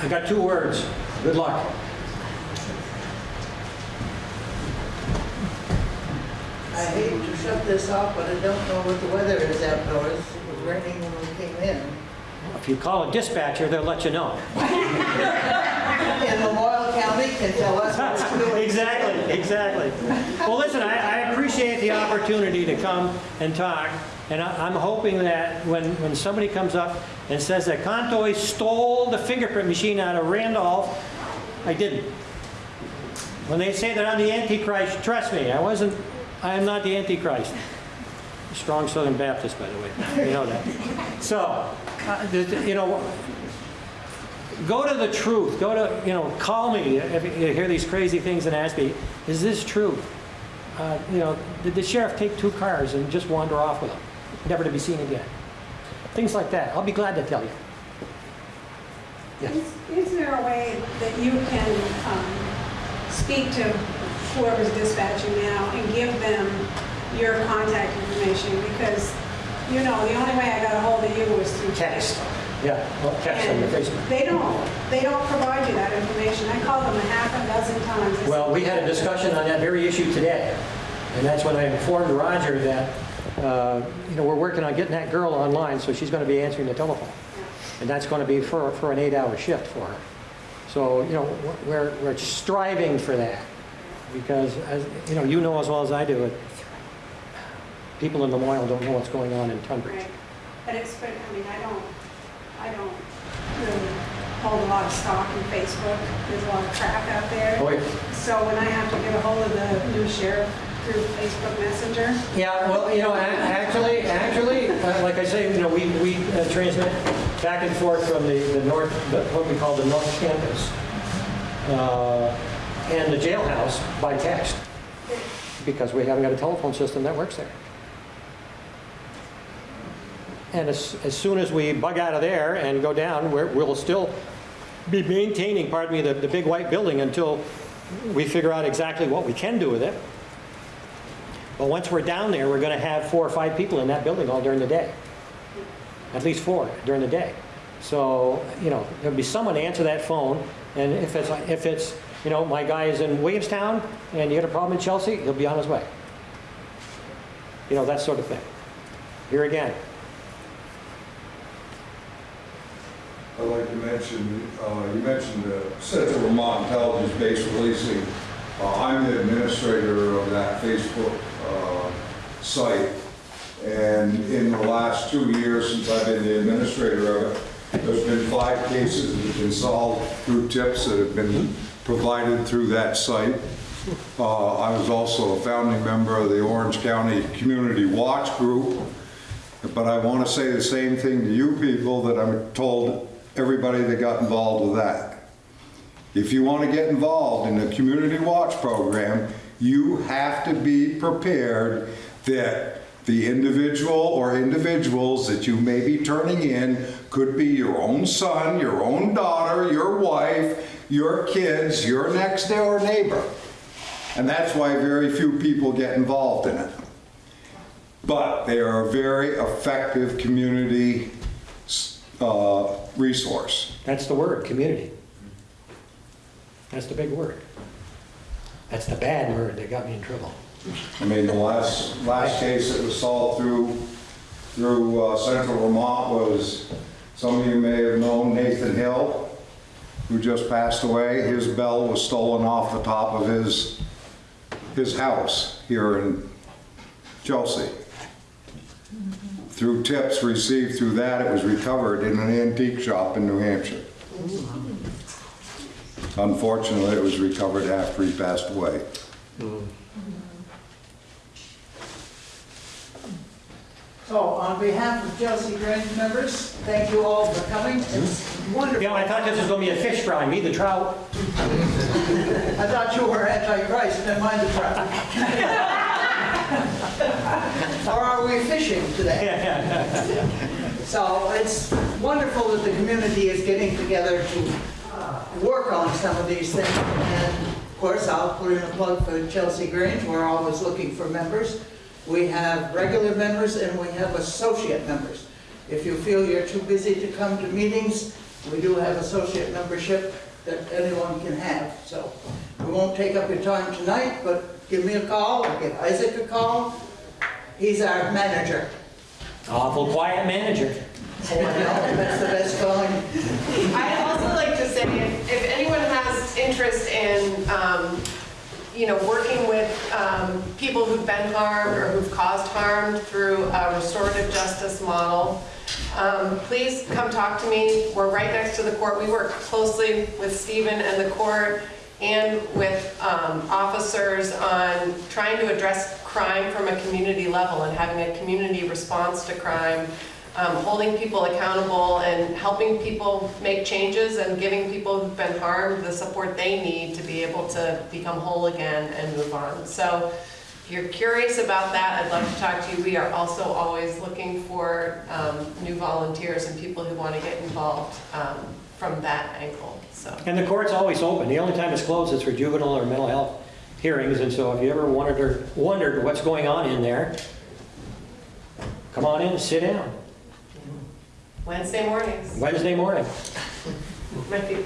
I got two words. Good luck. I hate to shut this off, but I don't know what the weather is out outdoors. Raining when we came in. If you call a dispatcher, they'll let you know. And Memorial County can tell us what it's doing. Exactly, exactly. Well, listen, I, I appreciate the opportunity to come and talk, and I, I'm hoping that when, when somebody comes up and says that Contois stole the fingerprint machine out of Randolph, I didn't. When they say that I'm the Antichrist, trust me, I wasn't, I am not the Antichrist. Strong Southern Baptist, by the way, you know that. So, uh, you know, go to the truth. Go to, you know, call me if you hear these crazy things and ask me, is this true? Uh, you know, did the sheriff take two cars and just wander off with them, never to be seen again? Things like that. I'll be glad to tell you. Yes. Is is there a way that you can um, speak to whoever's dispatching now and give them your contact information? Because, you know, the only way I got a hold of you was through Text. Facebook. Yeah, well, text on your Facebook. they don't, they don't provide you that information. I called them a half a dozen times. I Well, said, we had a discussion on that very issue today, and that's when I informed Roger that, uh, you know, we're working on getting that girl online, so she's going to be answering the telephone. And that's going to be for, for an eight-hour shift for her. So, you know, we're, we're striving for that, because, as, you know, you know as well as I do, it. People in Memorial don't know what's going on in Tunbridge. Right. But it's, but, I mean, I don't, I don't really hold a lot of stock in Facebook. There's a lot of crap out there. Oh, yeah. So when I have to get a hold of the new sheriff through Facebook Messenger, Yeah, well, you know, actually, actually, uh, like I say, you know, we, we uh, transmit back and forth from the, the north, the- what we call the north campus, uh, and the jailhouse by text, because we haven't got a telephone system that works there. And as, as soon as we bug out of there and go down, we're, we'll still be maintaining, pardon me, the, the big white building until we figure out exactly what we can do with it. But once we're down there, we're going to have four or five people in that building all during the day. At least four during the day. So, you know, there'll be someone to answer that phone, and if it's, if it's, you know, my guy is in Williamstown, and you got a problem in Chelsea, he'll be on his way. You know, that sort of thing. Here again, I'd like to mention, uh, you mentioned the Central Vermont Intelligence-Based Policing. Uh, I'm the administrator of that Facebook uh, site. And in the last two years, since I've been the administrator of it, there's been five cases that have been solved through tips that have been provided through that site. Uh, I was also a founding member of the Orange County Community Watch Group. But I want to say the same thing to you people that I'm told everybody that got involved with that. If you want to get involved in the community watch program, you have to be prepared that the individual or individuals that you may be turning in could be your own son, your own daughter, your wife, your kids, your next door neighbor. And that's why very few people get involved in it. But they are a very effective community uh, resource. that's the word, community. That's the big word. That's the bad word that got me in trouble. I mean, the last, last case that was solved through, through uh, Central Vermont was, some of you may have known Nathan Hill, who just passed away. His bell was stolen off the top of his, his house here in Chelsea. Through tips received through that, it was recovered in an antique shop in New Hampshire. Unfortunately, it was recovered after he passed away. So on behalf of Chelsea Grange members, thank you all for coming. It's wonderful. Yeah, I thought this was gonna be a fish fry, me the trout. I thought you were Antichrist, never mind the trout. Or are we fishing today? So it's wonderful that the community is getting together to work on some of these things. And of course, I'll put in a plug for Chelsea Grange, we're always looking for members. We have regular members and we have associate members. If you feel you're too busy to come to meetings, we do have associate membership that anyone can have. So we won't take up your time tonight, but give me a call, or give Isaac a call. He's our manager. Awful quiet manager. Oh, I know, That's the best calling. I'd also like to say, if if anyone has interest in, um, you know, working with um, people who've been harmed or who've caused harm through a restorative justice model, um, please come talk to me. We're right next to the court. We work closely with Stephen and the court and with um, officers on trying to address crime from a community level and having a community response to crime um, holding people accountable and helping people make changes and giving people who've been harmed the support they need to be able to become whole again and move on. So if you're curious about that, I'd love to talk to you. We are also always looking for um, new volunteers and people who want to get involved um, from that angle, so. And the court's always open. The only time it's closed is for juvenile or mental health hearings. And so if you ever wondered, or wondered what's going on in there, come on in and sit down. Wednesday mornings, Wednesday morning. might be.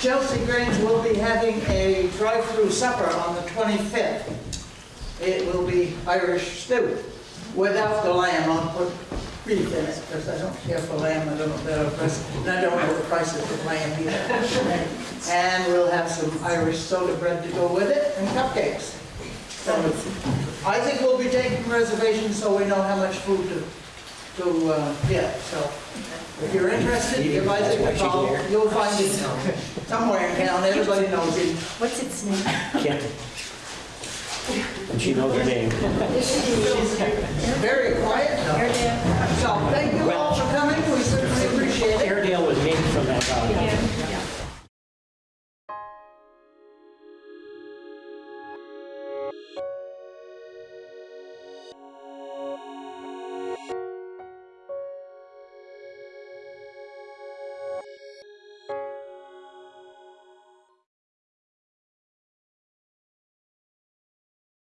Chelsea Grange will be having a drive-through supper on the 25th. It will be Irish stew without the lamb. I'll put beef in it because I don't care for lamb. I don't know the price, and I don't know the prices of lamb either. And we'll have some Irish soda bread to go with it and cupcakes. So Isaac will be taking reservations so we know how much food to, to uh, get. So if you're interested, give Isaac a call. You'll find it somewhere in town. Everybody knows it. What's its name? Can't. And she knows her name. Very quiet. So thank you all for coming.